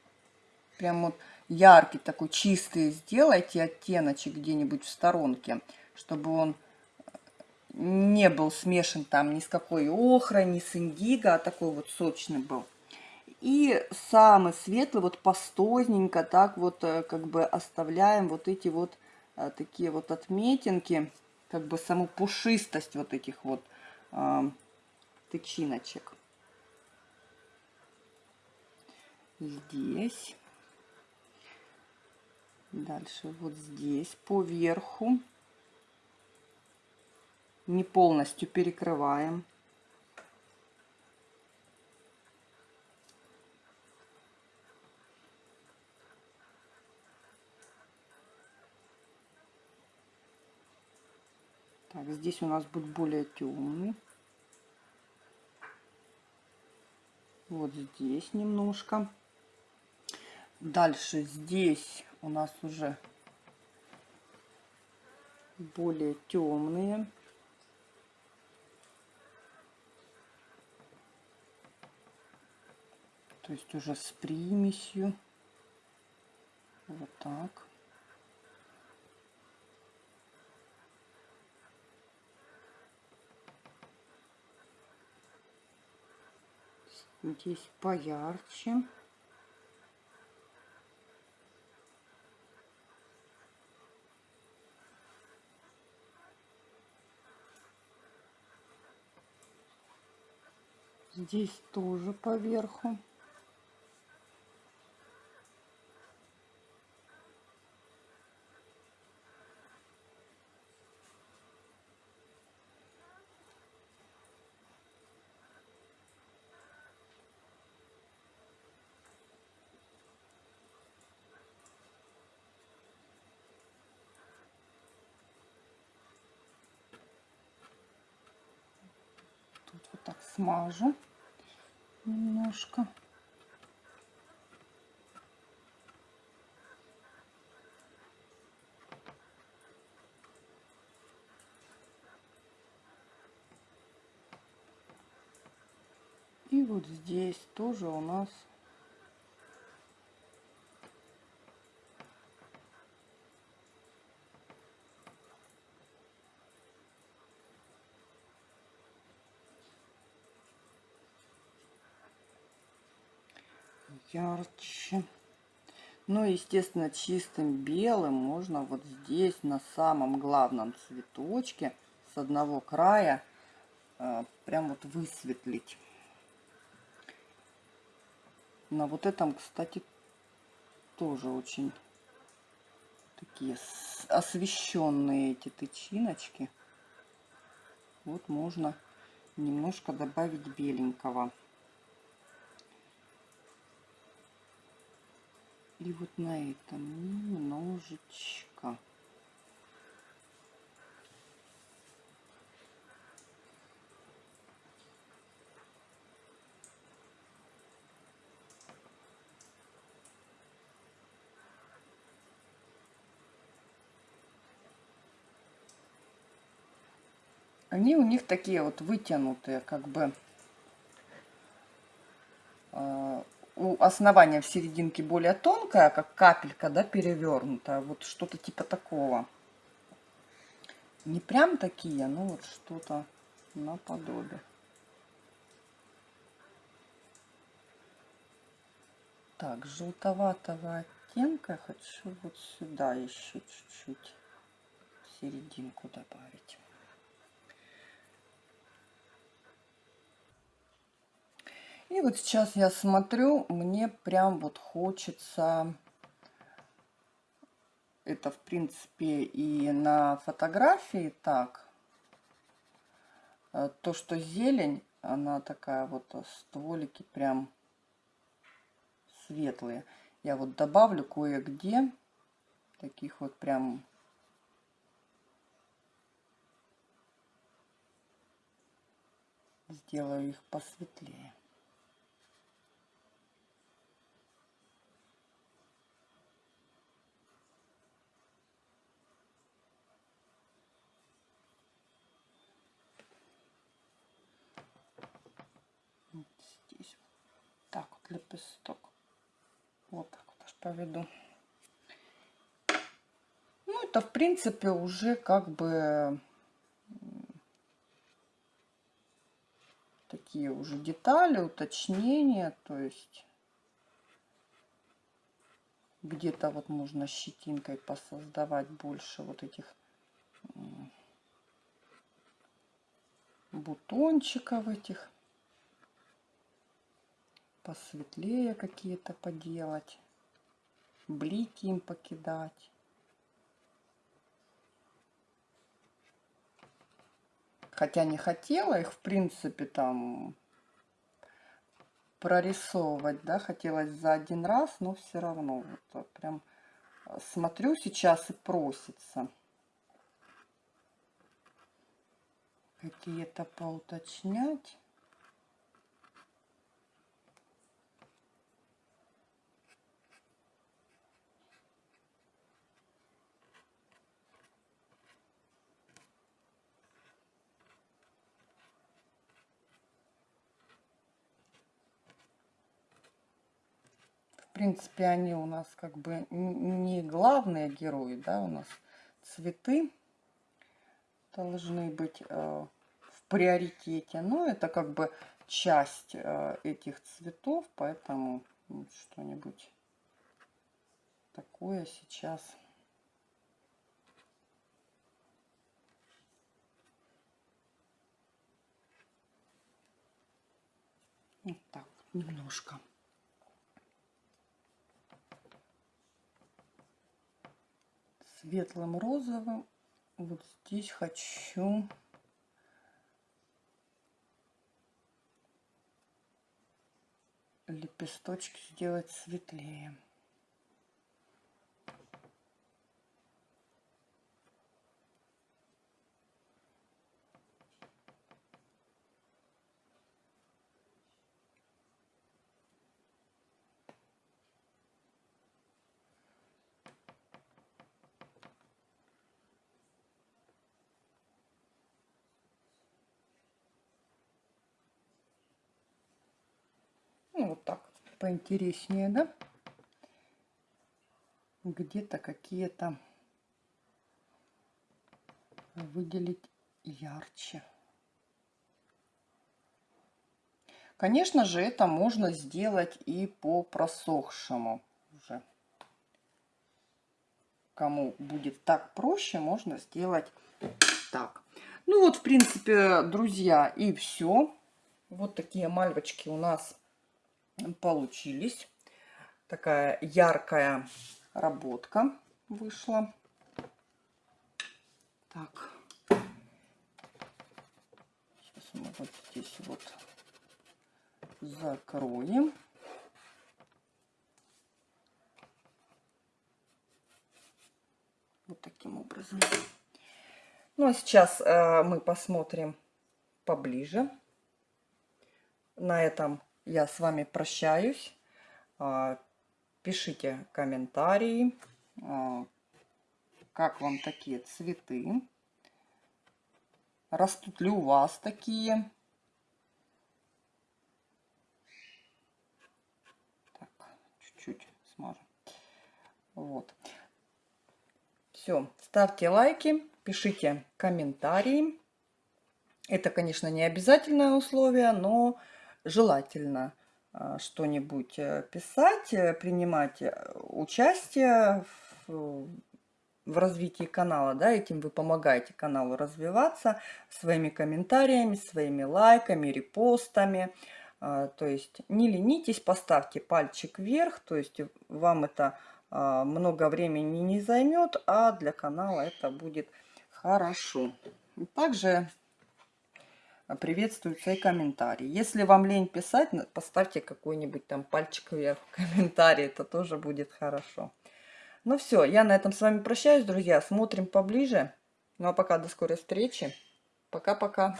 [SPEAKER 1] Прям вот яркий такой, чистый сделайте оттеночек где-нибудь в сторонке, чтобы он не был смешан там ни с какой охрой, ни с индиго, а такой вот сочный был. И самый светлый, вот пастозненько, так вот э, как бы оставляем вот эти вот а, такие вот отметинки, как бы саму пушистость вот этих вот а, тычиночек. Здесь. Дальше вот здесь по верху не полностью перекрываем. Так, здесь у нас будет более темный. Вот здесь немножко. Дальше здесь у нас уже более темные. То есть уже с примесью. Вот так. Здесь поярче. Здесь тоже поверху. так смажу немножко. И вот здесь тоже у нас ярче. Ну, естественно, чистым белым можно вот здесь, на самом главном цветочке, с одного края, э, прям вот высветлить. На вот этом, кстати, тоже очень такие освещенные эти тычиночки. Вот можно немножко добавить беленького. И вот на этом немножечко. Они у них такие вот вытянутые, как бы э, у основания в серединке более тонкая, как капелька, да, перевернутая. Вот что-то типа такого. Не прям такие, но вот что-то наподобие. Так, желтоватого оттенка хочу вот сюда еще чуть-чуть серединку добавить. И вот сейчас я смотрю, мне прям вот хочется, это в принципе и на фотографии так, э, то, что зелень, она такая вот, э, стволики прям светлые. Я вот добавлю кое-где таких вот прям сделаю их посветлее. Лепесток. Вот так вот аж поведу. Ну, это, в принципе, уже как бы такие уже детали, уточнения. То есть где-то вот можно щетинкой посоздавать больше вот этих бутончиков этих посветлее какие-то поделать, блики им покидать. Хотя не хотела их, в принципе, там прорисовывать, да, хотелось за один раз, но все равно вот прям смотрю сейчас и просится какие-то поуточнять. Принципе, они у нас как бы не главные герои, да, у нас цветы должны быть э, в приоритете. Но это как бы часть э, этих цветов, поэтому вот что-нибудь такое сейчас. Вот так, немножко. Светлым розовым. Вот здесь хочу лепесточки сделать светлее. Ну, вот так поинтереснее, да? Где-то какие-то выделить ярче. Конечно же, это можно сделать и по просохшему уже. Кому будет так проще, можно сделать так. Ну вот, в принципе, друзья, и все. Вот такие мальвочки у нас получились. Такая яркая работка. вышло. Так. Сейчас мы вот здесь вот закроем. Вот таким образом. Ну а сейчас э, мы посмотрим поближе. На этом я с вами прощаюсь. Э, пишите комментарии, э, как вам такие цветы. Растут ли у вас такие? Так, чуть-чуть смажу. Вот. Все, ставьте лайки, пишите комментарии. Это, конечно, не обязательное условие, но желательно а, что-нибудь э, писать, э, принимать э, участие в, в развитии канала. Да, этим вы помогаете каналу развиваться своими комментариями, своими лайками, репостами. А, то есть не ленитесь, поставьте пальчик вверх, то есть вам это а, много времени не займет, а для канала это будет хорошо. Также приветствуются и комментарии. Если вам лень писать, поставьте какой-нибудь там пальчик вверх в комментарии, это тоже будет хорошо. Ну все, я на этом с вами прощаюсь, друзья. Смотрим поближе. Ну а пока до скорой встречи. Пока-пока.